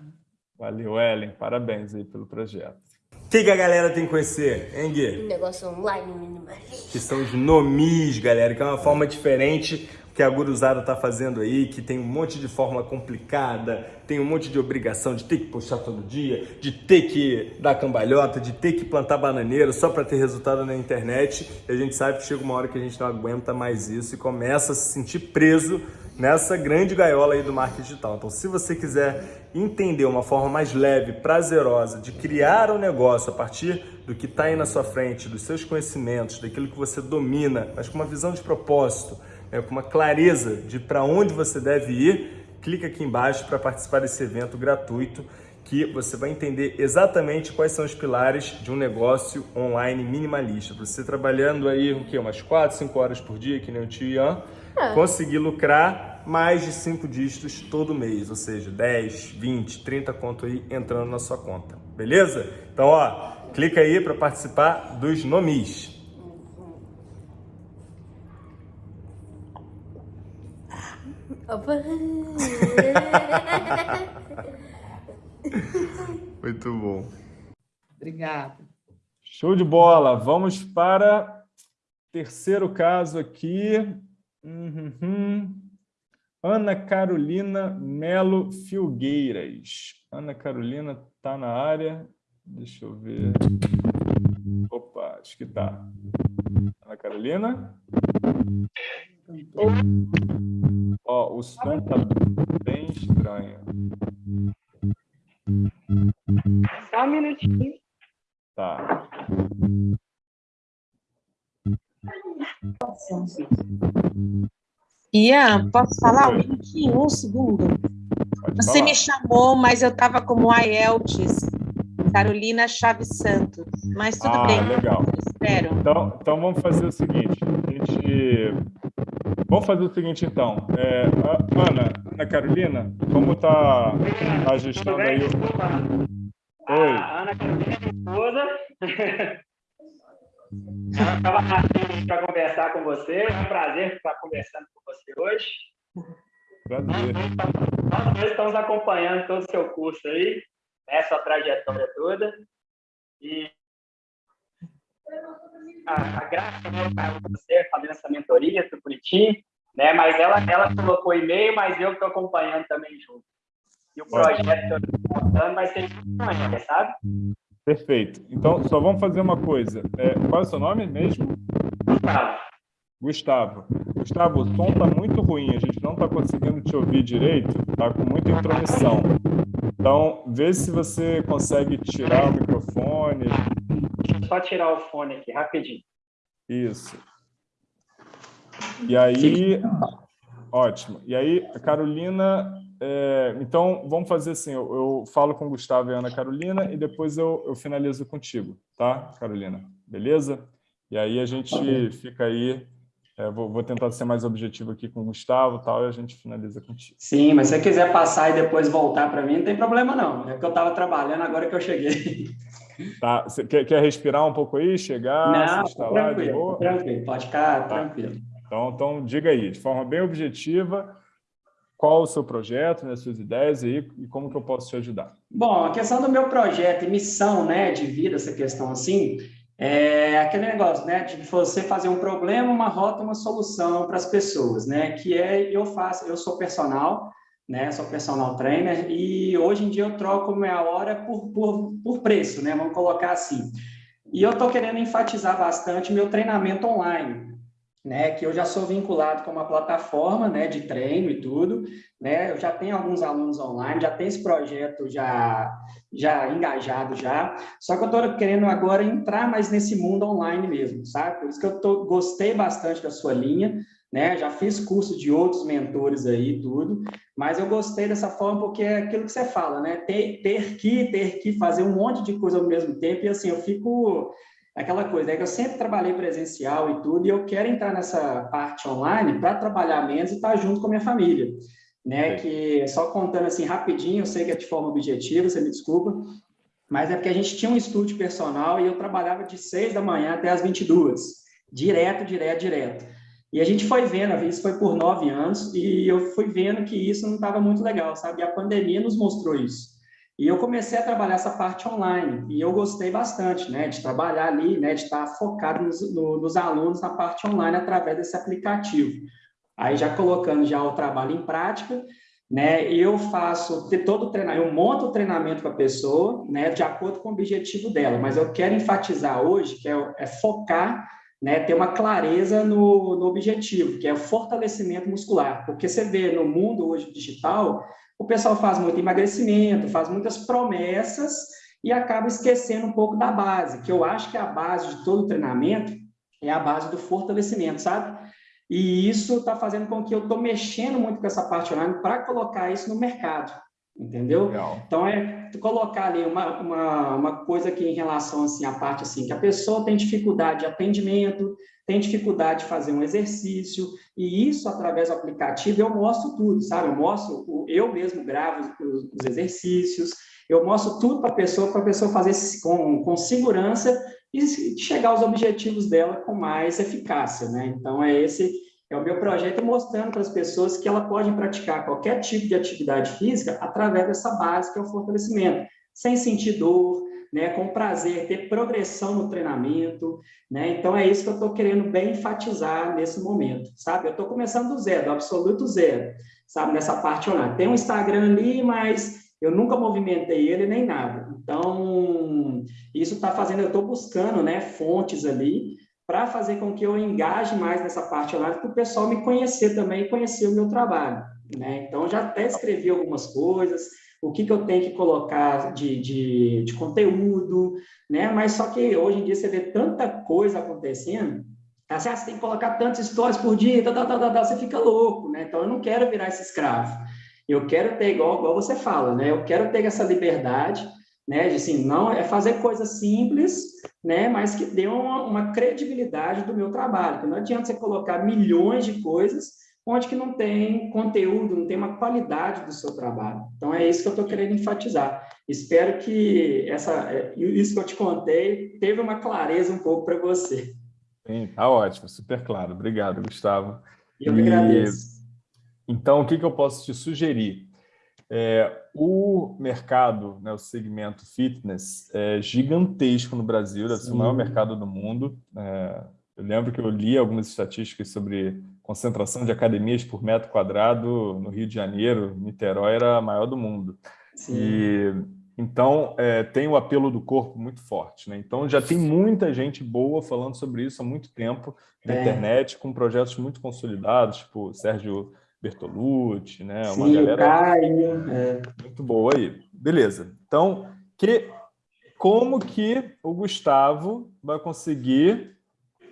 Valeu, Ellen, parabéns aí pelo projeto. O que, que, a galera tem que conhecer, hein, Gui? Negócio online minimalista. Que são os nomis, galera, que é uma forma diferente que a guruzada tá fazendo aí, que tem um monte de fórmula complicada, tem um monte de obrigação de ter que puxar todo dia, de ter que dar cambalhota, de ter que plantar bananeira só para ter resultado na internet. E a gente sabe que chega uma hora que a gente não aguenta mais isso e começa a se sentir preso nessa grande gaiola aí do marketing digital. Então, se você quiser entender uma forma mais leve, prazerosa de criar um negócio a partir do que está aí na sua frente, dos seus conhecimentos, daquilo que você domina, mas com uma visão de propósito, é, com uma clareza de para onde você deve ir, clica aqui embaixo para participar desse evento gratuito que você vai entender exatamente quais são os pilares de um negócio online minimalista. Você trabalhando aí o quê? umas 4, 5 horas por dia, que nem o tio Ian, conseguir lucrar mais de 5 dígitos todo mês, ou seja, 10, 20, 30 conto aí entrando na sua conta. Beleza? Então, ó, clica aí para participar dos nomis. Muito bom. Obrigada. Show de bola. Vamos para terceiro caso aqui. Uhum. Ana Carolina Melo Filgueiras. Ana Carolina está na área. Deixa eu ver. Opa, acho que está. Ana Carolina? Ó, o som tá bem estranho. Só um minutinho. Tá. Ian, posso falar um minutinho, um segundo? Você me chamou, mas eu estava como IELTS, Carolina Chaves Santos. Mas tudo ah, bem. legal. Espero. Então, então vamos fazer o seguinte. A gente Vamos fazer o seguinte, então. É, Ana, Ana Carolina, como está a gestão aí? Oi. A Ana Carolina, esposa. Estava aqui para conversar com você. É um prazer estar conversando com você hoje. Prazer. Nós dois estamos acompanhando todo o seu curso aí, né, sua trajetória toda. E a, a Graça, né, você fazendo essa mentoria, tudo bonitinho, né? Mas ela, ela colocou e-mail, mas eu estou acompanhando também junto. E o projeto que eu estou montando vai ser junto sabe? Perfeito. Então, só vamos fazer uma coisa. É, qual é o seu nome mesmo? Gustavo. Gustavo. Gustavo, o som está muito ruim, a gente não está conseguindo te ouvir direito, está com muita intromissão. Então, vê se você consegue tirar o microfone, só tirar o fone aqui, rapidinho. Isso. E aí, ótimo. E aí, Carolina, é, então vamos fazer assim, eu, eu, falo com o Gustavo e a Ana Carolina e depois eu, eu finalizo contigo, tá, Carolina? Beleza? E aí a gente fica aí é, vou, vou, tentar ser mais objetivo aqui com o Gustavo tal, e a gente finaliza contigo. Sim, mas se você quiser passar e depois voltar para mim, não tem problema não. É que eu estava trabalhando agora que eu cheguei. Tá, você quer, quer respirar um pouco aí, chegar, não, se instalar tranquilo, de boa? tranquilo, pode ficar tá. tranquilo. Então, então, diga aí, de forma bem objetiva, qual o seu projeto, né, suas ideias aí, e como que eu posso te ajudar? Bom, a questão do meu projeto e missão né, de vida, essa questão assim, é aquele negócio, né, de você fazer um problema, uma rota, uma solução para as pessoas, né, que é, eu faço, eu sou personal, né, sou personal trainer, e hoje em dia eu troco minha hora por, por, por preço, né, vamos colocar assim. E eu estou querendo enfatizar bastante meu treinamento online, né, que eu já sou vinculado com uma plataforma, né, de treino e tudo, né, eu já tenho alguns alunos online, já tenho esse projeto já, já engajado já, só que eu estou querendo agora entrar mais nesse mundo online mesmo, sabe? Por isso que eu tô, gostei bastante da sua linha, né, já fiz curso de outros mentores aí tudo, mas eu gostei dessa forma porque é aquilo que você fala, né, ter, ter que, ter que fazer um monte de coisa ao mesmo tempo, e assim, eu fico aquela coisa, é que eu sempre trabalhei presencial e tudo, e eu quero entrar nessa parte online para trabalhar menos e estar tá junto com a minha família, né? Que só contando assim rapidinho, eu sei que é de forma objetiva, você me desculpa, mas é porque a gente tinha um estúdio personal e eu trabalhava de 6 da manhã até as 22, direto, direto, direto. E a gente foi vendo, isso foi por nove anos, e eu fui vendo que isso não estava muito legal, sabe? E a pandemia nos mostrou isso. E eu comecei a trabalhar essa parte online, e eu gostei bastante, né, de trabalhar ali, né, de estar focado nos, no, nos alunos na parte online através desse aplicativo. Aí já colocando já o trabalho em prática, né, eu faço todo o treinamento, eu monto o treinamento para a pessoa, né, de acordo com o objetivo dela, mas eu quero enfatizar hoje que é, é focar, né, ter uma clareza no, no objetivo, que é o fortalecimento muscular, porque você vê no mundo hoje digital, o pessoal faz muito emagrecimento, faz muitas promessas e acaba esquecendo um pouco da base, que eu acho que a base de todo treinamento é a base do fortalecimento, sabe? E isso está fazendo com que eu estou mexendo muito com essa parte online para colocar isso no mercado, entendeu? Legal. Então, é colocar ali uma, uma, uma coisa que em relação assim, à parte assim, que a pessoa tem dificuldade de atendimento, tem dificuldade de fazer um exercício, e isso, através do aplicativo, eu mostro tudo, sabe? Eu mostro, eu mesmo gravo os, os exercícios, eu mostro tudo para a pessoa, para a pessoa fazer com, com segurança e chegar aos objetivos dela com mais eficácia, né? Então, é esse é o meu projeto mostrando para as pessoas que ela pode praticar qualquer tipo de atividade física através dessa base que é o fortalecimento, sem sentir dor, né, com prazer, ter progressão no treinamento, né? Então é isso que eu estou querendo bem enfatizar nesse momento, sabe? Eu estou começando do zero, do absoluto zero, sabe? Nessa parte online. Tem um Instagram ali, mas eu nunca movimentei ele nem nada. Então isso está fazendo, eu estou buscando, né, fontes ali para fazer com que eu engaje mais nessa parte online, para o pessoal me conhecer também e conhecer o meu trabalho, né? Então já até escrevi algumas coisas o que, que eu tenho que colocar de, de, de conteúdo, né? Mas só que hoje em dia você vê tanta coisa acontecendo, assim, ah, você tem que colocar tantas histórias por dia, tá, tá, tá, tá, tá, você fica louco, né? Então eu não quero virar esse escravo. Eu quero ter, igual, igual você fala, né? Eu quero ter essa liberdade, né? Assim, não é fazer coisas simples, né? Mas que dê uma, uma credibilidade do meu trabalho. Não adianta você colocar milhões de coisas onde que não tem conteúdo, não tem uma qualidade do seu trabalho. Então, é isso que eu estou querendo enfatizar. Espero que essa, é, isso que eu te contei teve uma clareza um pouco para você. Sim, tá ótimo, super claro. Obrigado, Gustavo. Eu me agradeço. Então, o que, que eu posso te sugerir? É, o mercado, né, o segmento fitness, é gigantesco no Brasil, deve ser o maior mercado do mundo. É, eu lembro que eu li algumas estatísticas sobre concentração de academias por metro quadrado no Rio de Janeiro, Niterói era a maior do mundo. Sim. E, então, é, tem o apelo do corpo muito forte. Né? Então, já tem muita gente boa falando sobre isso há muito tempo na é. internet, com projetos muito consolidados, tipo Sérgio Bertolucci, né? Sim, uma galera Caio, é. muito boa aí. Beleza. Então, que, como que o Gustavo vai conseguir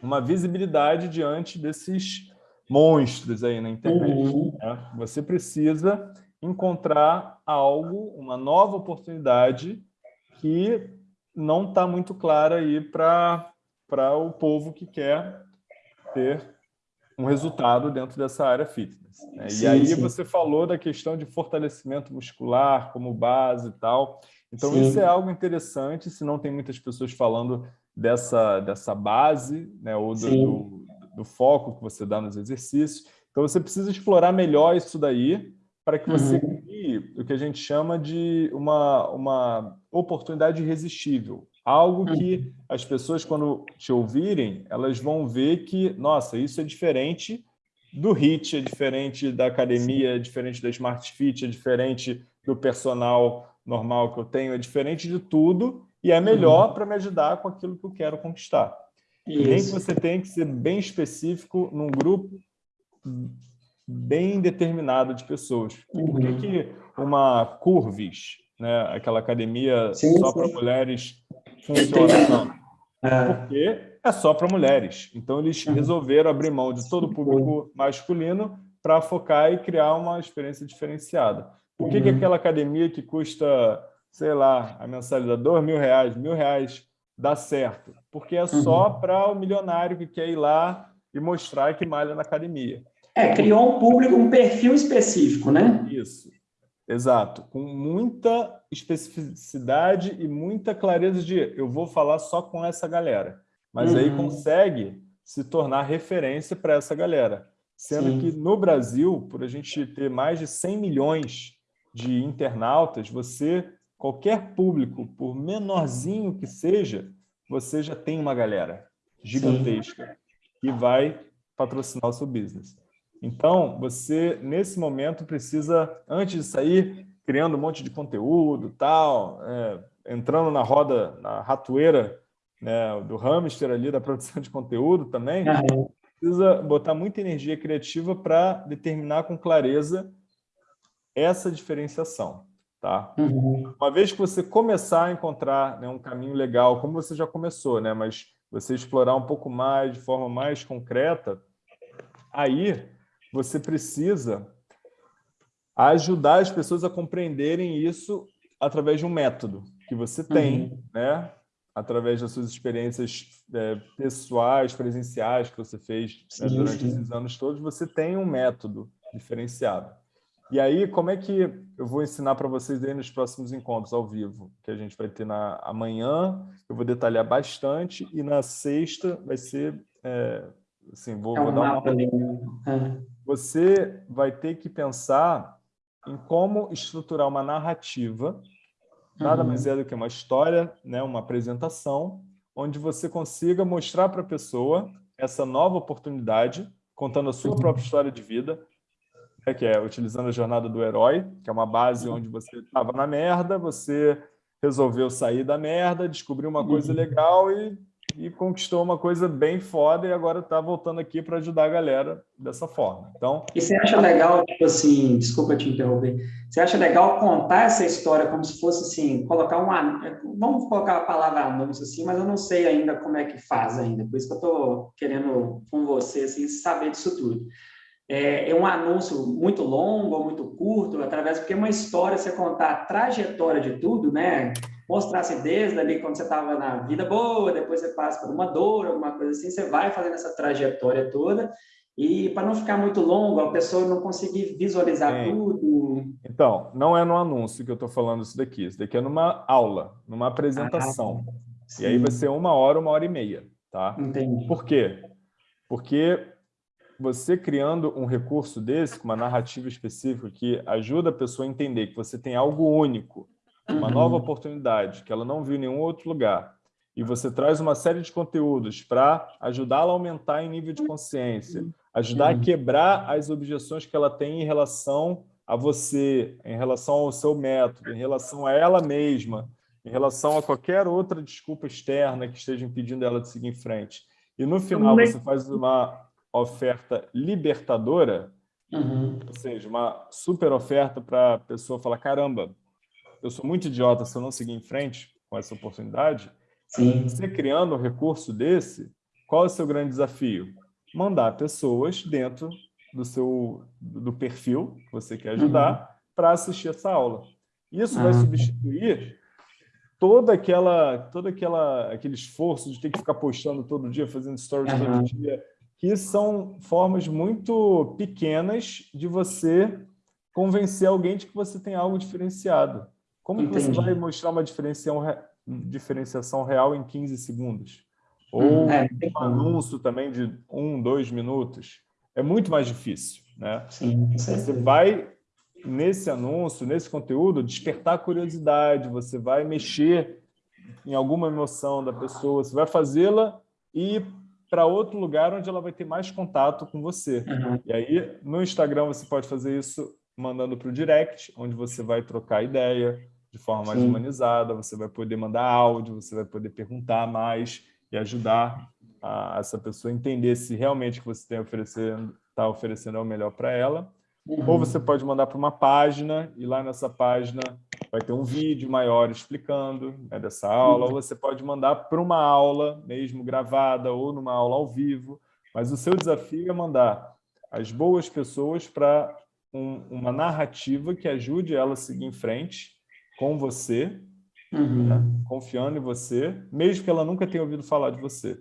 uma visibilidade diante desses monstros aí na internet. Uhum. Né? Você precisa encontrar algo, uma nova oportunidade que não está muito clara aí para o povo que quer ter um resultado dentro dessa área fitness. Né? Sim, e aí sim. você falou da questão de fortalecimento muscular como base e tal. Então sim. isso é algo interessante, se não tem muitas pessoas falando dessa, dessa base, né? ou do, do do foco que você dá nos exercícios. Então, você precisa explorar melhor isso daí para que você uhum. crie o que a gente chama de uma, uma oportunidade irresistível. Algo que uhum. as pessoas, quando te ouvirem, elas vão ver que, nossa, isso é diferente do HIT, é diferente da academia, é diferente da Smart Fit, é diferente do personal normal que eu tenho, é diferente de tudo e é melhor uhum. para me ajudar com aquilo que eu quero conquistar. Isso. Nem que você tem que ser bem específico num grupo bem determinado de pessoas. Uhum. Por que, uhum. que uma Curvis, né, aquela academia sim, só para mulheres, funciona tanto? É. Porque é só para mulheres. Então, eles uhum. resolveram abrir mão de todo o público masculino para focar e criar uma experiência diferenciada. Por que, uhum. que aquela academia que custa, sei lá, a mensalidade, dois mil reais, mil reais, dá certo, porque é só uhum. para o milionário que quer ir lá e mostrar que malha na academia. É, criou um público, um perfil específico, né? Isso, exato. Com muita especificidade e muita clareza de eu vou falar só com essa galera. Mas uhum. aí consegue se tornar referência para essa galera. Sendo Sim. que no Brasil, por a gente ter mais de 100 milhões de internautas, você, qualquer público, por menorzinho que seja, você já tem uma galera gigantesca Sim. que vai patrocinar o seu business. Então, você, nesse momento, precisa, antes de sair criando um monte de conteúdo, tal, é, entrando na roda, na ratoeira né, do hamster ali, da produção de conteúdo também, uhum. precisa botar muita energia criativa para determinar com clareza essa diferenciação. Tá? Uhum. Uma vez que você começar a encontrar né, um caminho legal, como você já começou, né, mas você explorar um pouco mais, de forma mais concreta, aí você precisa ajudar as pessoas a compreenderem isso através de um método que você tem, uhum. né? através das suas experiências é, pessoais, presenciais que você fez né, durante sim. esses anos todos, você tem um método diferenciado. E aí, como é que eu vou ensinar para vocês aí nos próximos encontros ao vivo, que a gente vai ter na amanhã, eu vou detalhar bastante, e na sexta vai ser, é, assim, vou, é vou dar uma... Você vai ter que pensar em como estruturar uma narrativa Nada uhum. mais é do que uma história, né, uma apresentação, onde você consiga mostrar para a pessoa essa nova oportunidade, contando a sua uhum. própria história de vida, né, que é utilizando a jornada do herói, que é uma base uhum. onde você estava na merda, você resolveu sair da merda, descobriu uma coisa uhum. legal e e conquistou uma coisa bem foda e agora está voltando aqui para ajudar a galera dessa forma. Então, e você acha legal, tipo assim, desculpa te interromper, você acha legal contar essa história como se fosse assim, colocar um, vamos colocar a palavra anúncio assim, mas eu não sei ainda como é que faz ainda, por isso que eu estou querendo com você assim, saber disso tudo. É, é, um anúncio muito longo ou muito curto, através porque é uma história, você contar a trajetória de tudo, né? Mostrasse desde ali quando você estava na vida boa, depois você passa por uma dor, alguma coisa assim, você vai fazendo essa trajetória toda e para não ficar muito longo, a pessoa não conseguir visualizar Sim. tudo. Então, não é no anúncio que eu estou falando isso daqui, isso daqui é numa aula, numa apresentação. Ah, e aí vai ser uma hora, uma hora e meia, tá? Entendi. Por quê? Porque você criando um recurso desse, com uma narrativa específica que ajuda a pessoa a entender que você tem algo único, uma nova uhum. oportunidade que ela não viu em nenhum outro lugar, e você traz uma série de conteúdos para ajudá-la a aumentar em nível de consciência, ajudar a uhum. quebrar as objeções que ela tem em relação a você, em relação ao seu método, em relação a ela mesma, em relação a qualquer outra desculpa externa que esteja impedindo ela de seguir em frente. E no final você faz uma oferta libertadora, uhum. ou seja, uma super oferta para a pessoa falar, caramba, eu sou muito idiota se eu não seguir em frente com essa oportunidade, Sim. você criando um recurso desse, qual é o seu grande desafio? Mandar pessoas dentro do seu do perfil que você quer ajudar uhum. para assistir essa aula. Isso ah. vai substituir toda aquela todo aquela aquele esforço de ter que ficar postando todo dia, fazendo stories uhum. todo dia, que são formas muito pequenas de você convencer alguém de que você tem algo diferenciado. Como que você vai mostrar uma diferenciação real em 15 segundos? Ou hum, é, um anúncio também de um, dois minutos? É muito mais difícil. Né? Sim, você vai, nesse anúncio, nesse conteúdo, despertar curiosidade, você vai mexer em alguma emoção da pessoa, você vai fazê-la ir para outro lugar onde ela vai ter mais contato com você. Uhum. E aí, no Instagram, você pode fazer isso mandando para o direct, onde você vai trocar ideia, de forma mais Sim. humanizada, você vai poder mandar áudio, você vai poder perguntar mais e ajudar a, essa pessoa a entender se realmente o que você está oferecendo, tá oferecendo é o melhor para ela. Uhum. Ou você pode mandar para uma página e lá nessa página vai ter um vídeo maior explicando né, dessa aula, uhum. ou você pode mandar para uma aula mesmo gravada ou numa aula ao vivo, mas o seu desafio é mandar as boas pessoas para um, uma narrativa que ajude ela a seguir em frente com você, uhum. né? confiando em você, mesmo que ela nunca tenha ouvido falar de você.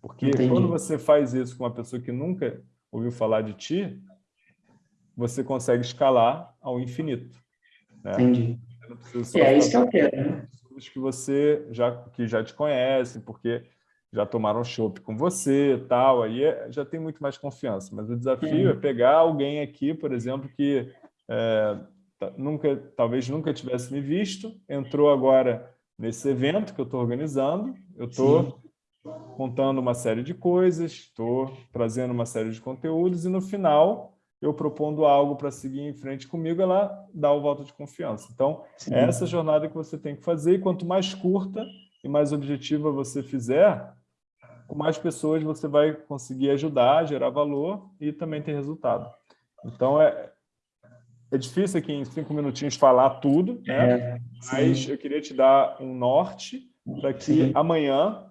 Porque Entendi. quando você faz isso com uma pessoa que nunca ouviu falar de ti, você consegue escalar ao infinito. Né? Entendi. E é isso que eu quero, né? Pessoas que você já, que já te conhecem, porque já tomaram chopp com você tal, aí é, já tem muito mais confiança. Mas o desafio é pegar alguém aqui, por exemplo, que é, nunca, talvez nunca tivesse me visto, entrou agora nesse evento que eu estou organizando, eu estou contando uma série de coisas, estou trazendo uma série de conteúdos e no final eu propondo algo para seguir em frente comigo, ela dá o voto de confiança. Então, Sim. é essa jornada que você tem que fazer, e quanto mais curta e mais objetiva você fizer, com mais pessoas você vai conseguir ajudar, gerar valor e também ter resultado. Então, é, é difícil aqui em cinco minutinhos falar tudo, né? É, mas eu queria te dar um norte para que sim. amanhã,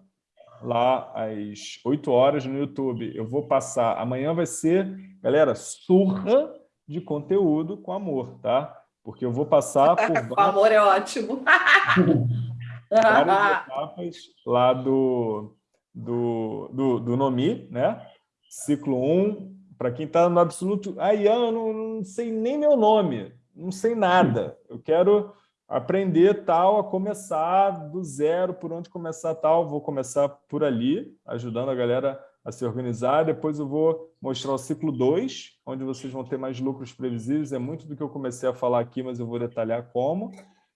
lá às 8 horas no YouTube, eu vou passar. Amanhã vai ser, galera, surra de conteúdo com amor, tá? Porque eu vou passar por. com amor é ótimo. várias etapas lá do, do, do, do Nomi, né? Ciclo 1, para quem está no absoluto, ah, Ian, eu não, não, sei nem meu nome, não sei nada. Eu quero aprender tal, a começar do zero, por onde começar tal. Vou começar por ali, ajudando a galera a se organizar. Depois eu vou mostrar o ciclo 2, onde vocês vão ter mais lucros previsíveis. É muito do que eu comecei a falar aqui, mas eu vou detalhar como.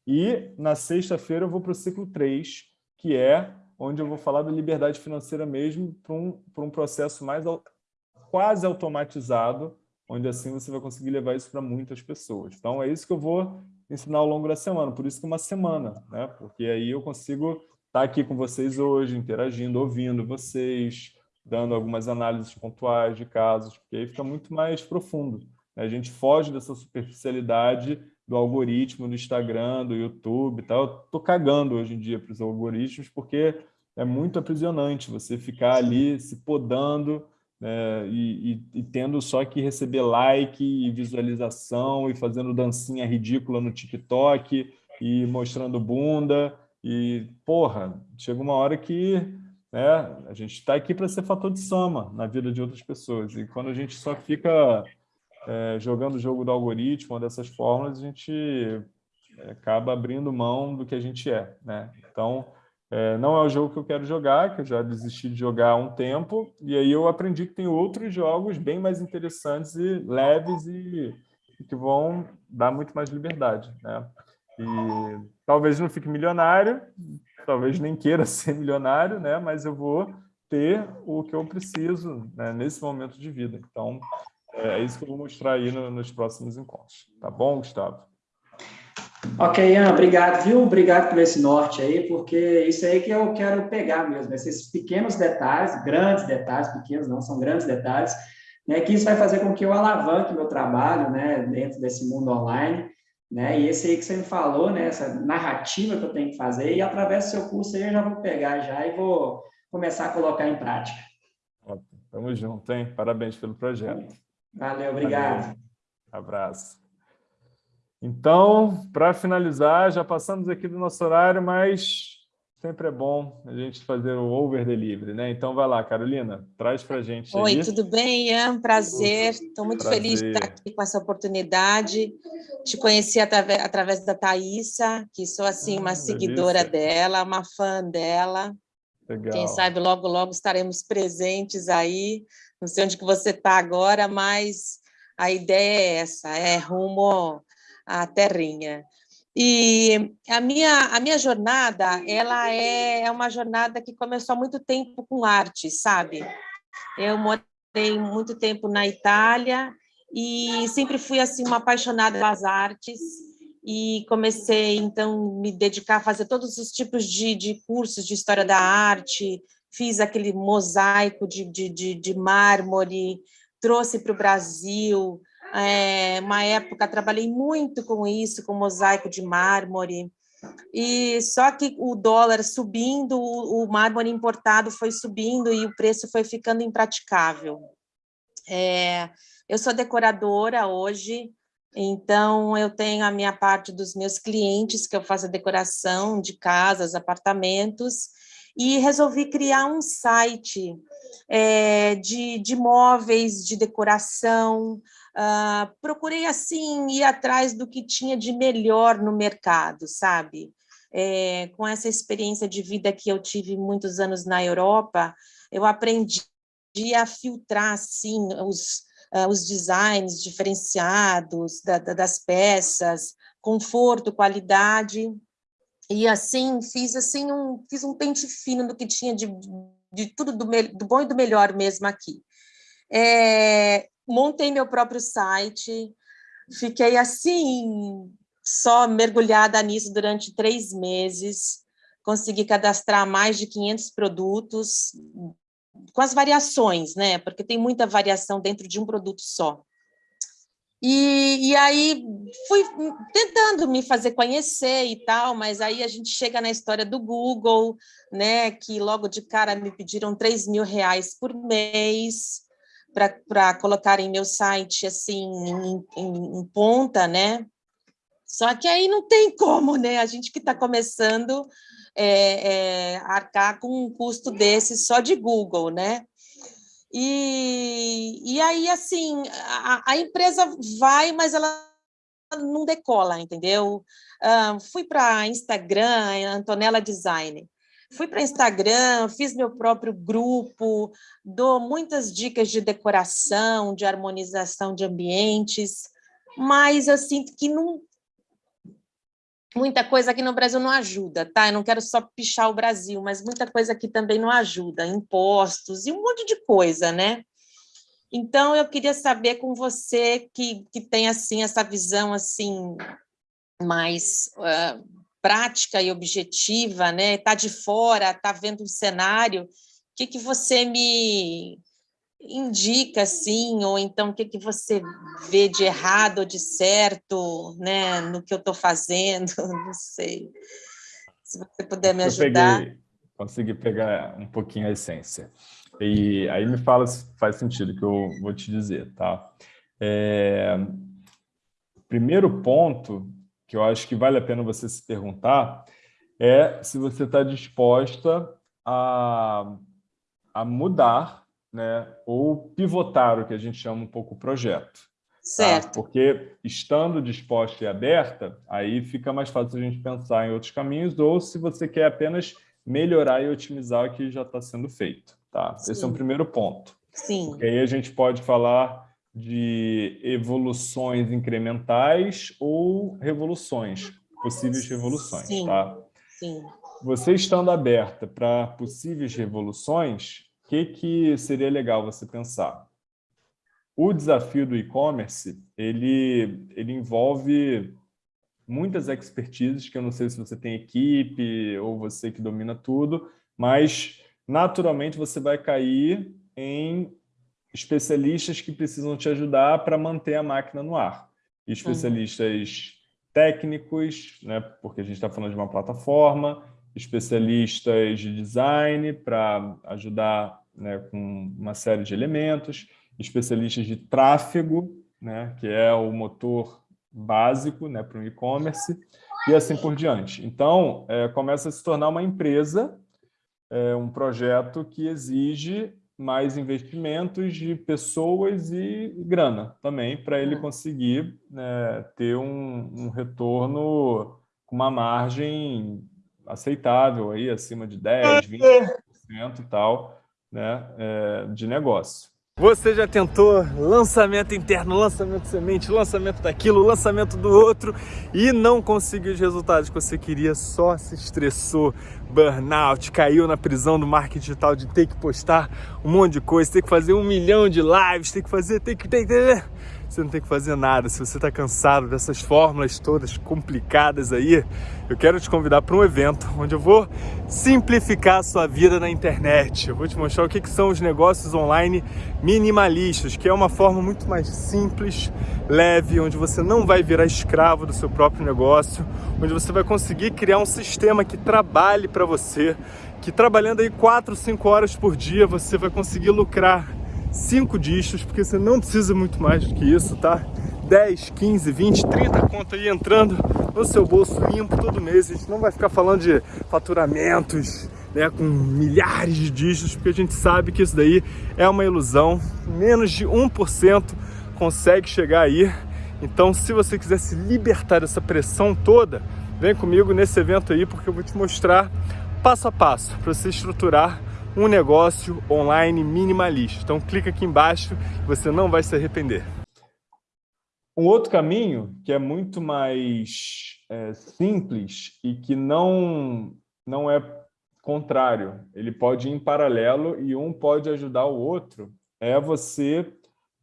E na sexta-feira eu vou para o ciclo 3, que é onde eu vou falar da liberdade financeira mesmo para um, um processo mais quase automatizado, onde assim você vai conseguir levar isso para muitas pessoas. Então, é isso que eu vou ensinar ao longo da semana, por isso que uma semana, né? porque aí eu consigo estar tá aqui com vocês hoje, interagindo, ouvindo vocês, dando algumas análises pontuais de casos, porque aí fica muito mais profundo. Né? A gente foge dessa superficialidade do algoritmo do Instagram, do YouTube e tal. Eu tô cagando hoje em dia para os algoritmos, porque é muito aprisionante você ficar ali se podando né, e, e, e, tendo só que receber like e visualização e fazendo dancinha ridícula no TikTok e mostrando bunda e, porra, chega uma hora que né, a gente está aqui para ser fator de soma na vida de outras pessoas e quando a gente só fica é, jogando o jogo do algoritmo, dessas fórmulas, a gente é, acaba abrindo mão do que a gente é, né? Então, é, não é o jogo que eu quero jogar, que eu já desisti de jogar há um tempo, e aí eu aprendi que tem outros jogos bem mais interessantes e leves e, e que vão dar muito mais liberdade. Né? E talvez não fique milionário, talvez nem queira ser milionário, né? mas eu vou ter o que eu preciso né? nesse momento de vida. Então, é isso que eu vou mostrar aí no, nos próximos encontros. Tá bom, Gustavo? Ok, Ian, obrigado, viu? Obrigado por esse norte aí, porque isso aí que eu quero pegar mesmo, esses pequenos detalhes, grandes detalhes, pequenos não, são grandes detalhes, né, que isso vai fazer com que eu alavanque meu trabalho, né, dentro desse mundo online, né, e esse aí que você me falou, né, essa narrativa que eu tenho que fazer, e através do seu curso aí eu já vou pegar já e vou começar a colocar em prática. Ótimo, tamo junto, hein? Parabéns pelo projeto. Valeu, obrigado. Valeu. Abraço. Então, para finalizar, já passamos aqui do nosso horário, mas sempre é bom a gente fazer o over delivery, né? Então, vai lá, Carolina, traz para a gente Oi, aí. tudo bem, Ian? Prazer. Estou muito Prazer. feliz de estar aqui com essa oportunidade. Te conheci através, da Thaisa, que sou, assim, uma ah, seguidora dela, uma fã dela. Legal. Quem sabe logo, logo estaremos presentes aí. Não sei onde que você está agora, mas a ideia é essa, é rumo a terrinha. E a minha, a minha jornada, ela é, é uma jornada que começou há muito tempo com arte, sabe? Eu morei muito tempo na Itália e sempre fui assim uma apaixonada pelas artes e comecei então me dedicar a fazer todos os tipos de, de cursos de história da arte, fiz aquele mosaico de, de, de, de mármore, trouxe para o Brasil, é, uma época trabalhei muito com isso, com mosaico de mármore, e só que o dólar subindo, o, mármore importado foi subindo e o preço foi ficando impraticável. É, eu sou decoradora hoje, então eu tenho a minha parte dos meus clientes, que eu faço a decoração de casas, apartamentos, e resolvi criar um site é, de, de móveis, de decoração, Uh, procurei, assim, ir atrás do que tinha de melhor no mercado, sabe? é, com essa experiência de vida que eu tive muitos anos na Europa, eu aprendi a filtrar, assim, os, uh, os designs diferenciados da, da, das peças, conforto, qualidade, e assim, fiz assim um, fiz um pente fino do que tinha de, de tudo do, do bom e do melhor mesmo aqui. É, montei meu próprio site, fiquei assim, só mergulhada nisso durante três meses, consegui cadastrar mais de 500 produtos, com as variações, né? Porque tem muita variação dentro de um produto só. E, e, aí fui tentando me fazer conhecer e tal, mas aí a gente chega na história do Google, né? Que logo de cara me pediram 3 mil reais por mês para colocar em meu site assim em, em, em ponta, né? Só que aí não tem como, né? A gente que está começando é, é, arcar com um custo desse só de Google, né? E, e aí, assim, a, a empresa vai, mas ela não decola, entendeu? Uh, fui para Instagram, Antonella Design. Fui para Instagram, fiz meu próprio grupo, dou muitas dicas de decoração, de harmonização de ambientes, mas eu sinto que não, muita coisa aqui no Brasil não ajuda, tá? Eu não quero só pichar o Brasil, mas muita coisa aqui também não ajuda, impostos e um monte de coisa, né? Então, eu queria saber com você que, que tem, assim, essa visão, assim, mais uh, prática e objetiva, né? Tá de fora, tá vendo um cenário, o que, que você me indica, assim, ou então o que, que você vê de errado ou de certo, né, no que eu estou fazendo, não sei. Se você puder me ajudar. Eu peguei, consegui pegar um pouquinho a essência. E aí me fala se faz sentido que eu vou te dizer, tá? É, primeiro ponto que eu acho que vale a pena você se perguntar é se você está disposta a, a mudar né, ou pivotar o que a gente chama um pouco o projeto. Tá? Certo. Tá? Porque estando disposta e aberta, aí fica mais fácil a gente pensar em outros caminhos, ou se você quer apenas melhorar e otimizar o que já está sendo feito. Tá? Esse é um primeiro ponto. Sim. Porque aí a gente pode falar de evoluções incrementais ou revoluções, possíveis revoluções. Sim. Tá? Sim. Você estando aberta para possíveis revoluções, o que, que seria legal você pensar? O desafio do e-commerce, ele, ele envolve muitas expertises, que eu não sei se você tem equipe ou você que domina tudo, mas naturalmente você vai cair em especialistas que precisam te ajudar para manter a máquina no ar. Especialistas uhum. técnicos, né, porque a gente está falando de uma plataforma, especialistas de design para ajudar né, com uma série de elementos, especialistas de tráfego, né, que é o motor básico né, para o e-commerce, e assim por diante. Então, é, começa a se tornar uma empresa, é, um projeto que exige mais investimentos de pessoas e grana também, para ele conseguir né, ter um, um retorno com uma margem aceitável, aí, acima de 10%, 20% e tal, né, é, de negócio. Você já tentou lançamento interno, lançamento semente, lançamento daquilo, lançamento do outro e não conseguiu os resultados que você queria, só se estressou, burnout, caiu na prisão do marketing digital de ter que postar um monte de coisa, ter que fazer um milhão de lives, ter que fazer, ter que... Ter, ter, você não tem que fazer nada. Se você está cansado dessas fórmulas todas complicadas aí, eu quero te convidar para um evento onde eu vou simplificar a sua vida na internet. Eu vou te mostrar o que, que são os negócios online minimalistas, que é uma forma muito mais simples, leve, onde você não vai virar escravo do seu próprio negócio, onde você vai conseguir criar um sistema que trabalhe para você, que trabalhando aí 4, 5 horas por dia você vai conseguir lucrar cinco discos, porque você não precisa muito mais do que isso, tá? 10, 15, 20, 30 conto aí entrando no seu bolso limpo todo mês. A gente não vai ficar falando de faturamentos, né, com milhares de dígitos, porque a gente sabe que isso daí é uma ilusão. Menos de 1% consegue chegar aí Então, se você quiser se libertar dessa pressão toda, vem comigo nesse evento aí, porque eu vou te mostrar passo a passo para você estruturar um negócio online minimalista. Então, clica aqui embaixo, você não vai se arrepender. Um outro caminho que é muito mais é, simples e que não, não é contrário, ele pode ir em paralelo e um pode ajudar o outro, é você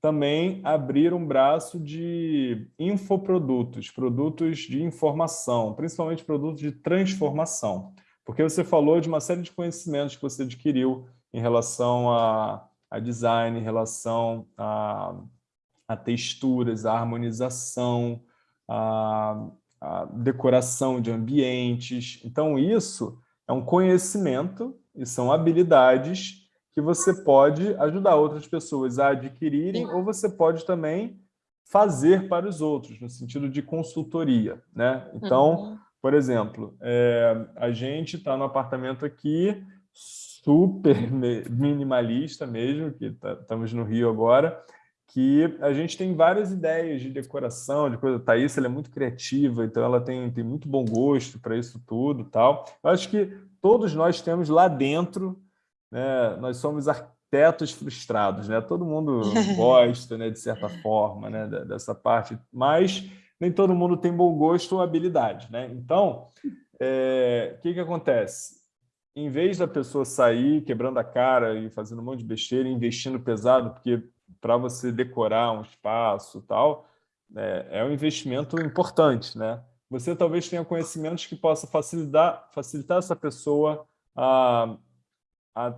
também abrir um braço de infoprodutos, produtos de informação, principalmente produtos de transformação. Porque você falou de uma série de conhecimentos que você adquiriu em relação a, a design, em relação a, a texturas, a harmonização, a, a decoração de ambientes. Então, isso é um conhecimento e são habilidades que você pode ajudar outras pessoas a adquirirem ou você pode também fazer para os outros, no sentido de consultoria. Né? Então, uhum. Por exemplo, é, a gente está no apartamento aqui, super minimalista mesmo, que tá, estamos no Rio agora, que a gente tem várias ideias de decoração, de coisa. A Thaís, ela é muito criativa, então ela tem, tem muito bom gosto para isso tudo tal. Eu acho que todos nós temos lá dentro né, nós somos arquitetos frustrados, né? Todo mundo gosta, né, de certa forma, né, dessa parte, mas nem todo mundo tem bom gosto ou habilidade, né? Então, é, o que que acontece? Em vez da pessoa sair quebrando a cara e fazendo um monte de besteira, investindo pesado, porque para você decorar um espaço tal, é, é um investimento importante, né? Você talvez tenha conhecimentos que possa facilitar, facilitar essa pessoa a a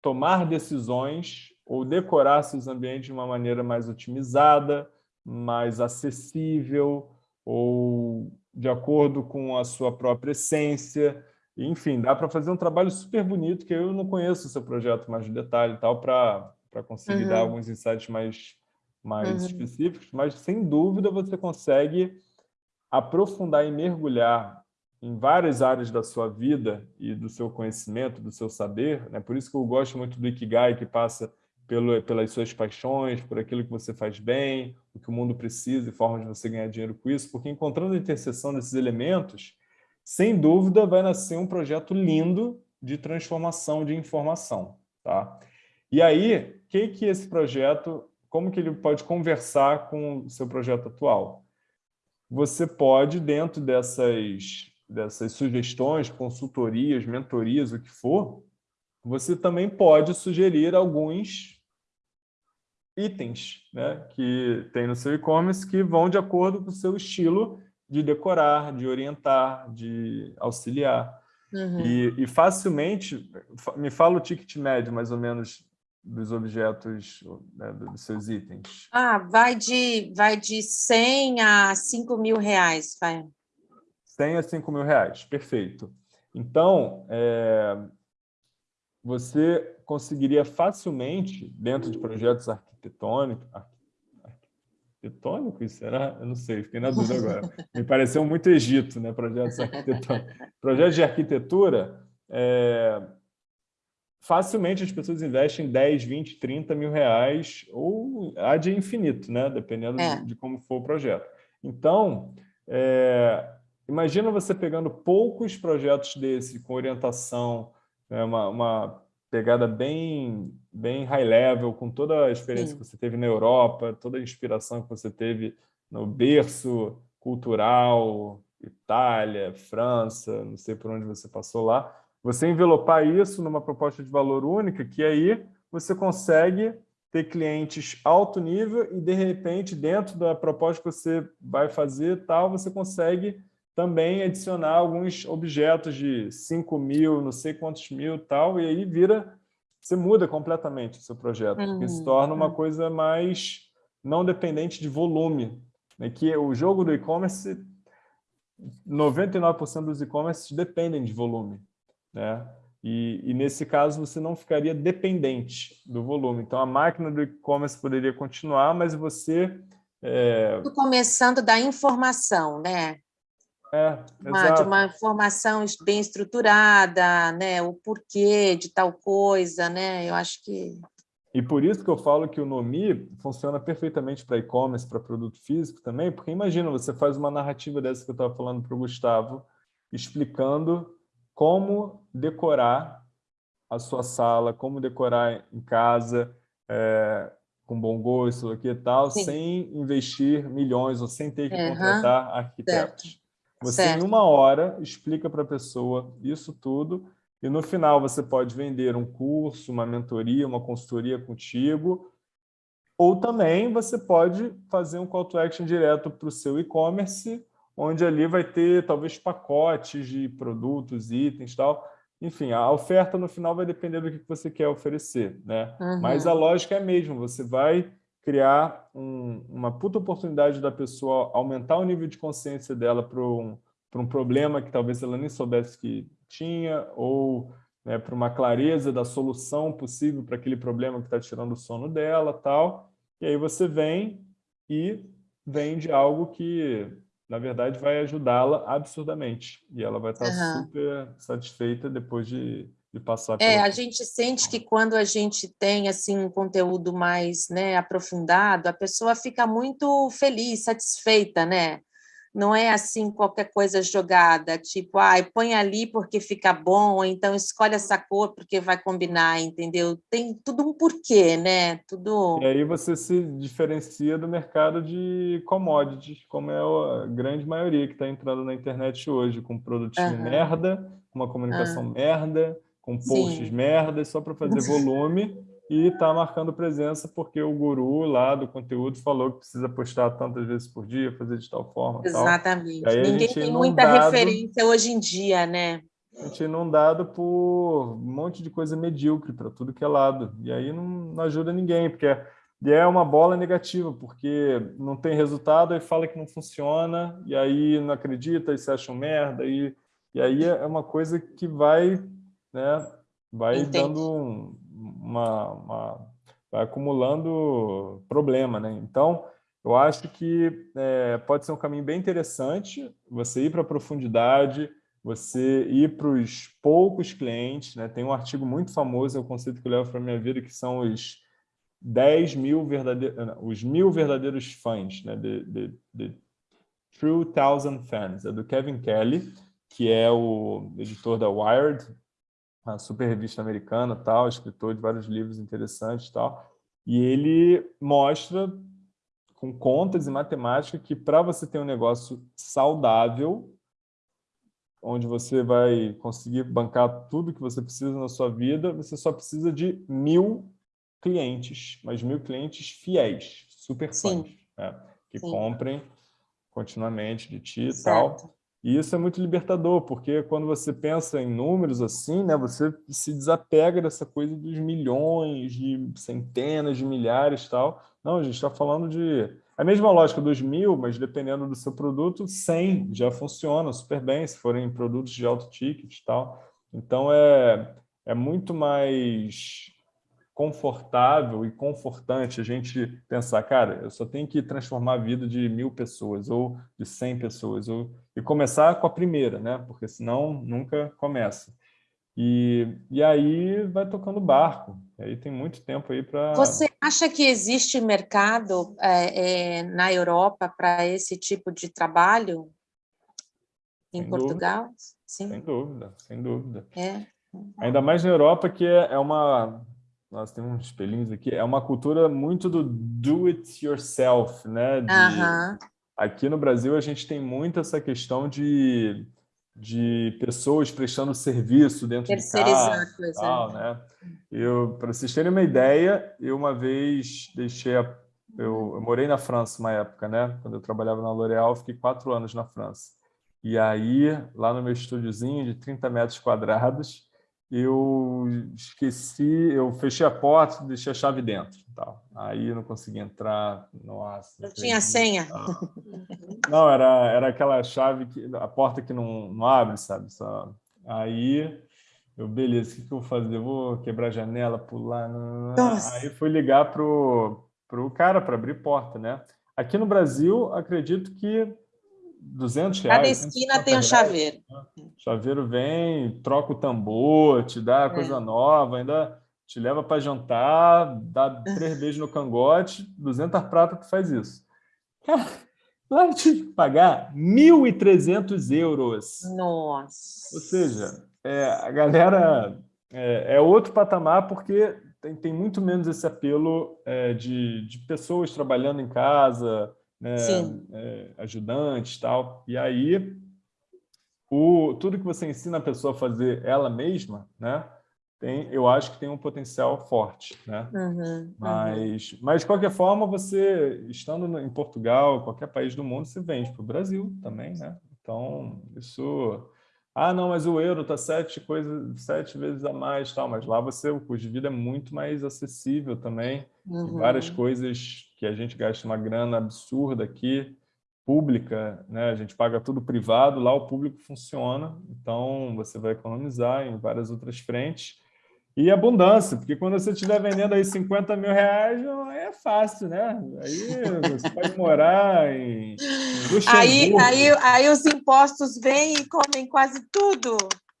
tomar decisões ou decorar seus ambientes de uma maneira mais otimizada, mais acessível ou de acordo com a sua própria essência. Enfim, dá para fazer um trabalho super bonito, que eu não conheço o seu projeto mais de detalhe e tal, para conseguir uhum. dar alguns insights mais, mais uhum. específicos, mas sem dúvida você consegue aprofundar e mergulhar em várias áreas da sua vida e do seu conhecimento, do seu saber. Né? Por isso que eu gosto muito do Ikigai, que passa pelo, pelas suas paixões, por aquilo que você faz bem, o que o mundo precisa e formas de você ganhar dinheiro com isso, porque encontrando a interseção desses elementos, sem dúvida vai nascer um projeto lindo de transformação de informação. Tá? E aí, que que esse projeto, como que ele pode conversar com o seu projeto atual? Você pode, dentro dessas dessas sugestões, consultorias, mentorias, o que for, você também pode sugerir alguns itens né, que tem no seu e-commerce que vão de acordo com o seu estilo de decorar, de orientar, de auxiliar. Uhum. E, e, facilmente, me fala o ticket médio, mais ou menos, dos objetos, né, dos seus itens. Ah, vai de, vai de 100 a 5 mil reais, vai. 100 a 5 mil reais, perfeito. Então, é, você conseguiria facilmente, dentro de projetos arquitetônicos, arquitetônicos, será? Eu não sei, fiquei na dúvida agora. Me pareceu muito Egito, né? Projetos arquitetônicos. Projetos de arquitetura, é, facilmente as pessoas investem 10, 20, 30 mil reais, ou há de infinito, né? Dependendo é. de, de, como for o projeto. Então, é, Imagina você pegando poucos projetos desse, com orientação, né, uma, uma, pegada bem, bem high level, com toda a experiência Sim. que você teve na Europa, toda a inspiração que você teve no berço cultural, Itália, França, não sei por onde você passou lá, você envelopar isso numa proposta de valor única, que aí você consegue ter clientes alto nível e, de repente, dentro da proposta que você vai fazer, tal, você consegue também adicionar alguns objetos de 5 mil, não sei quantos mil tal, e aí vira, você muda completamente o seu projeto, uhum. se torna uma uhum. coisa mais não dependente de volume, né? que o jogo do e-commerce, 99% dos e-commerce dependem de volume, né? E, e, nesse caso você não ficaria dependente do volume. Então a máquina do e-commerce poderia continuar, mas você... É... Começando da informação, né? É, uma, de uma informação bem estruturada, né? o porquê de tal coisa, né? Eu acho que E por isso que eu falo que o Nomi funciona perfeitamente para e-commerce, para produto físico também, porque imagina, você faz uma narrativa dessa que eu estava falando para o Gustavo, explicando como decorar a sua sala, como decorar em casa, é, com bom gosto aqui e tal, Sim. sem investir milhões ou sem ter que uhum. contratar arquitetos. Certo. Você, certo. em uma hora, explica para a pessoa isso tudo e no final você pode vender um curso, uma mentoria, uma consultoria contigo, ou também você pode fazer um call to action direto para o seu e-commerce, onde ali vai ter talvez pacotes de produtos, itens tal. Enfim, a oferta no final vai depender do que você quer oferecer, né? Uhum. Mas a lógica é a mesma, você vai criar um, uma puta oportunidade da pessoa aumentar o nível de consciência dela para um, um problema que talvez ela nem soubesse que tinha, ou né, para uma clareza da solução possível para aquele problema que está tirando o sono dela, tal. E aí você vem e vende algo que, na verdade, vai ajudá-la absurdamente. E ela vai estar uhum. super satisfeita depois de, de passar. É, a gente sente que quando a gente tem assim um conteúdo mais né, aprofundado, a pessoa fica muito feliz, satisfeita, né? não é assim qualquer coisa jogada, tipo, ah, põe ali porque fica bom, ou então escolhe essa cor porque vai combinar, entendeu? Tem tudo um porquê, né? Tudo... E aí você se diferencia do mercado de commodities, como é a grande maioria que está entrando na internet hoje, com produtinho uhum. merda, uma comunicação uhum. merda, com posts Sim. merda, só para fazer volume e está marcando presença porque o guru lá do conteúdo falou que precisa postar tantas vezes por dia, fazer de tal forma. Exatamente. Ninguém tem muita referência hoje em dia, né? A gente é inundado por um monte de coisa medíocre para tudo que é lado. E aí não, não ajuda ninguém, porque é, e é uma bola negativa, porque não tem resultado, aí fala que não funciona, e aí não acredita, e se acha um merda, e, e aí é uma coisa que vai, né, vai Entendi. dando um, uma, uma vai acumulando problema, né? Então, eu acho que é, pode ser um caminho bem interessante você ir para a profundidade, você ir para os poucos clientes, né? Tem um artigo muito famoso, é o conceito que eu levo para a minha vida, que são os 10 mil verdadeiros, os mil verdadeiros fãs, né? De, de True Thousand Fans, é do Kevin Kelly, que é o editor da Wired, uma super revista americana, tal, escritor de vários livros interessantes, tal. E ele mostra com contas e matemática que para você ter um negócio saudável, onde você vai conseguir bancar tudo que você precisa na sua vida, você só precisa de mil clientes, mas mil clientes fiéis, super fãs, né? que Sim. comprem continuamente de ti e tal. E isso é muito libertador, porque quando você pensa em números assim, né, você se desapega dessa coisa dos milhões, de centenas de milhares e tal. Não, a gente está falando de... A mesma lógica dos mil, mas dependendo do seu produto, 100 já funciona super bem, se forem produtos de alto ticket e tal. Então, é, é muito mais confortável e confortante a gente pensar, cara, eu só tenho que transformar a vida de mil pessoas ou de cem pessoas ou, e começar com a primeira, né? Porque senão nunca começa. E, e aí vai tocando barco. E aí tem muito tempo aí para... Você acha que existe mercado é, é, na Europa para esse tipo de trabalho? Em sem Portugal? Dúvida. Sim. Sem dúvida, sem dúvida. É. Ainda mais na Europa, que é, é uma nós temos uns espelhinhos aqui, é uma cultura muito do do it yourself, né? De, Aqui no Brasil a gente tem muito essa questão de, de pessoas prestando serviço dentro de casa. Tal, né? Eu, para vocês terem uma ideia, eu uma vez deixei a, eu, eu morei na França uma época, né? Quando eu trabalhava na L'Oréal, fiquei quatro anos na França. E aí, lá no meu estúdiozinho de 30 metros quadrados, eu esqueci, eu fechei a porta deixei a chave dentro. Tal. Aí eu não consegui entrar. Nossa, não tinha senha? Não, era, era aquela chave, que, a porta que não, não abre, sabe? Só... Aí eu, beleza, o que, que eu vou fazer? Eu vou quebrar a janela, pular. Nossa. Aí fui ligar para o cara para abrir porta, né? Aqui no Brasil, acredito que 200 reais. Cada esquina tem um chaveiro. Né? Chaveiro vem, troca o tambor, te dá é. coisa nova, ainda te leva para jantar, dá três beijos no cangote, 200 prata tu faz isso. Cara, lá eu tive que pagar 1.300 euros. Nossa! Ou seja, é, a galera é, é, outro patamar porque tem, tem muito menos esse apelo é, de, de pessoas trabalhando em casa, né, é, ajudantes e tal. E aí, o, tudo que você ensina a pessoa a fazer ela mesma, né, tem, eu acho que tem um potencial forte. Né? Uhum, mas, uhum. mas, de qualquer forma, você, estando em Portugal, qualquer país do mundo, você vende para o Brasil também. Né? Então, isso ah, não, mas o euro está sete, coisas, sete vezes a mais, tal, mas lá você, o custo de vida é muito mais acessível também. Uhum. Várias coisas que a gente gasta uma grana absurda aqui, pública, né? a gente paga tudo privado, lá o público funciona, então você vai economizar em várias outras frentes. E abundância, porque quando você estiver vendendo aí 50 mil reais, é fácil, né? Aí você pode morar em, aí, aí, aí os impostos vêm e comem quase tudo.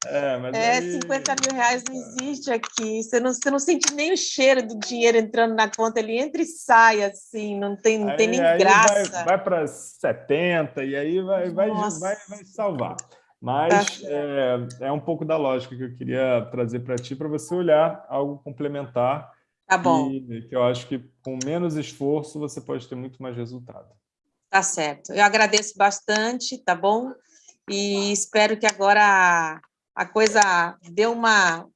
É, mas é aí... 50 mil reais não existe aqui. Você não, você não sente nem o cheiro do dinheiro entrando na conta, ele entra e sai, assim, não tem, não aí, tem nem graça. Vai, vai para 70 e aí vai, vai, vai, vai salvar. Mas tá é, é, um pouco da lógica que eu queria trazer para ti, para você olhar algo complementar. Tá bom. E, que eu acho que com menos esforço você pode ter muito mais resultado. Tá certo. Eu agradeço bastante, tá bom? E espero que agora a coisa dê uma,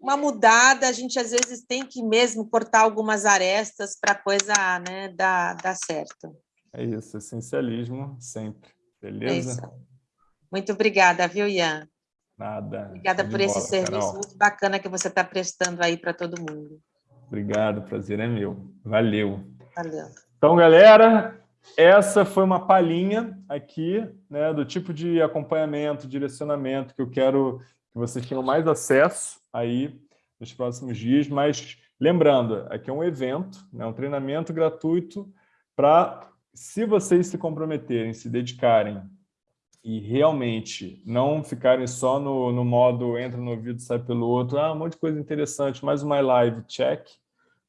uma mudada. A gente, às vezes, tem que mesmo cortar algumas arestas para a coisa né, dar, dar certo. É isso, essencialismo sempre. Beleza? É. Muito obrigada, viu, Ian? Nada. Obrigada por esse serviço Carol. muito bacana que você está prestando aí para todo mundo. Obrigado, prazer é meu. Valeu. Valeu. Então, galera, essa foi uma palhinha aqui né, do tipo de acompanhamento, direcionamento que eu quero que vocês tenham mais acesso aí nos próximos dias, mas lembrando, aqui é um evento, né, um treinamento gratuito para, se vocês se comprometerem, se dedicarem e realmente não ficarem só no, no modo entra no ouvido sai pelo outro, ah, um monte de coisa interessante, mais uma live, check,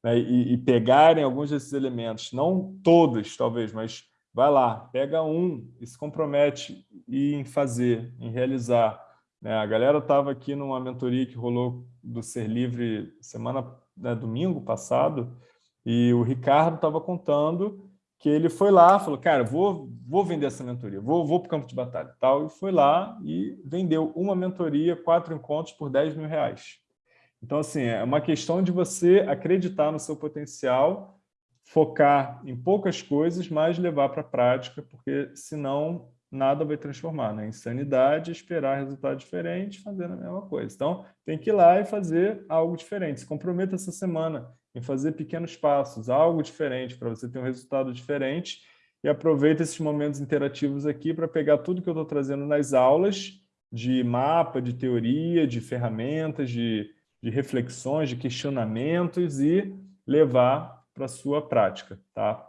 né, e, e, pegarem alguns desses elementos, não todos, talvez, mas vai lá, pega um e se compromete em fazer, em realizar. Né? A galera estava aqui numa mentoria que rolou do Ser Livre semana, né, domingo passado, e o Ricardo estava contando que ele foi lá, falou, cara, vou, vou vender essa mentoria, vou, vou para o campo de batalha. tal, E foi lá e vendeu uma mentoria, quatro encontros por 10 mil reais. Então, assim, é uma questão de você acreditar no seu potencial, focar em poucas coisas, mas levar para a prática, porque senão nada vai transformar. Né? Insanidade, esperar resultado diferente, fazendo a mesma coisa. Então, tem que ir lá e fazer algo diferente. Se comprometa essa semana em fazer pequenos passos, algo diferente, para você ter um resultado diferente. E aproveita esses momentos interativos aqui para pegar tudo que eu estou trazendo nas aulas, de mapa, de teoria, de ferramentas, de, de reflexões, de questionamentos e levar para a sua prática. Tá?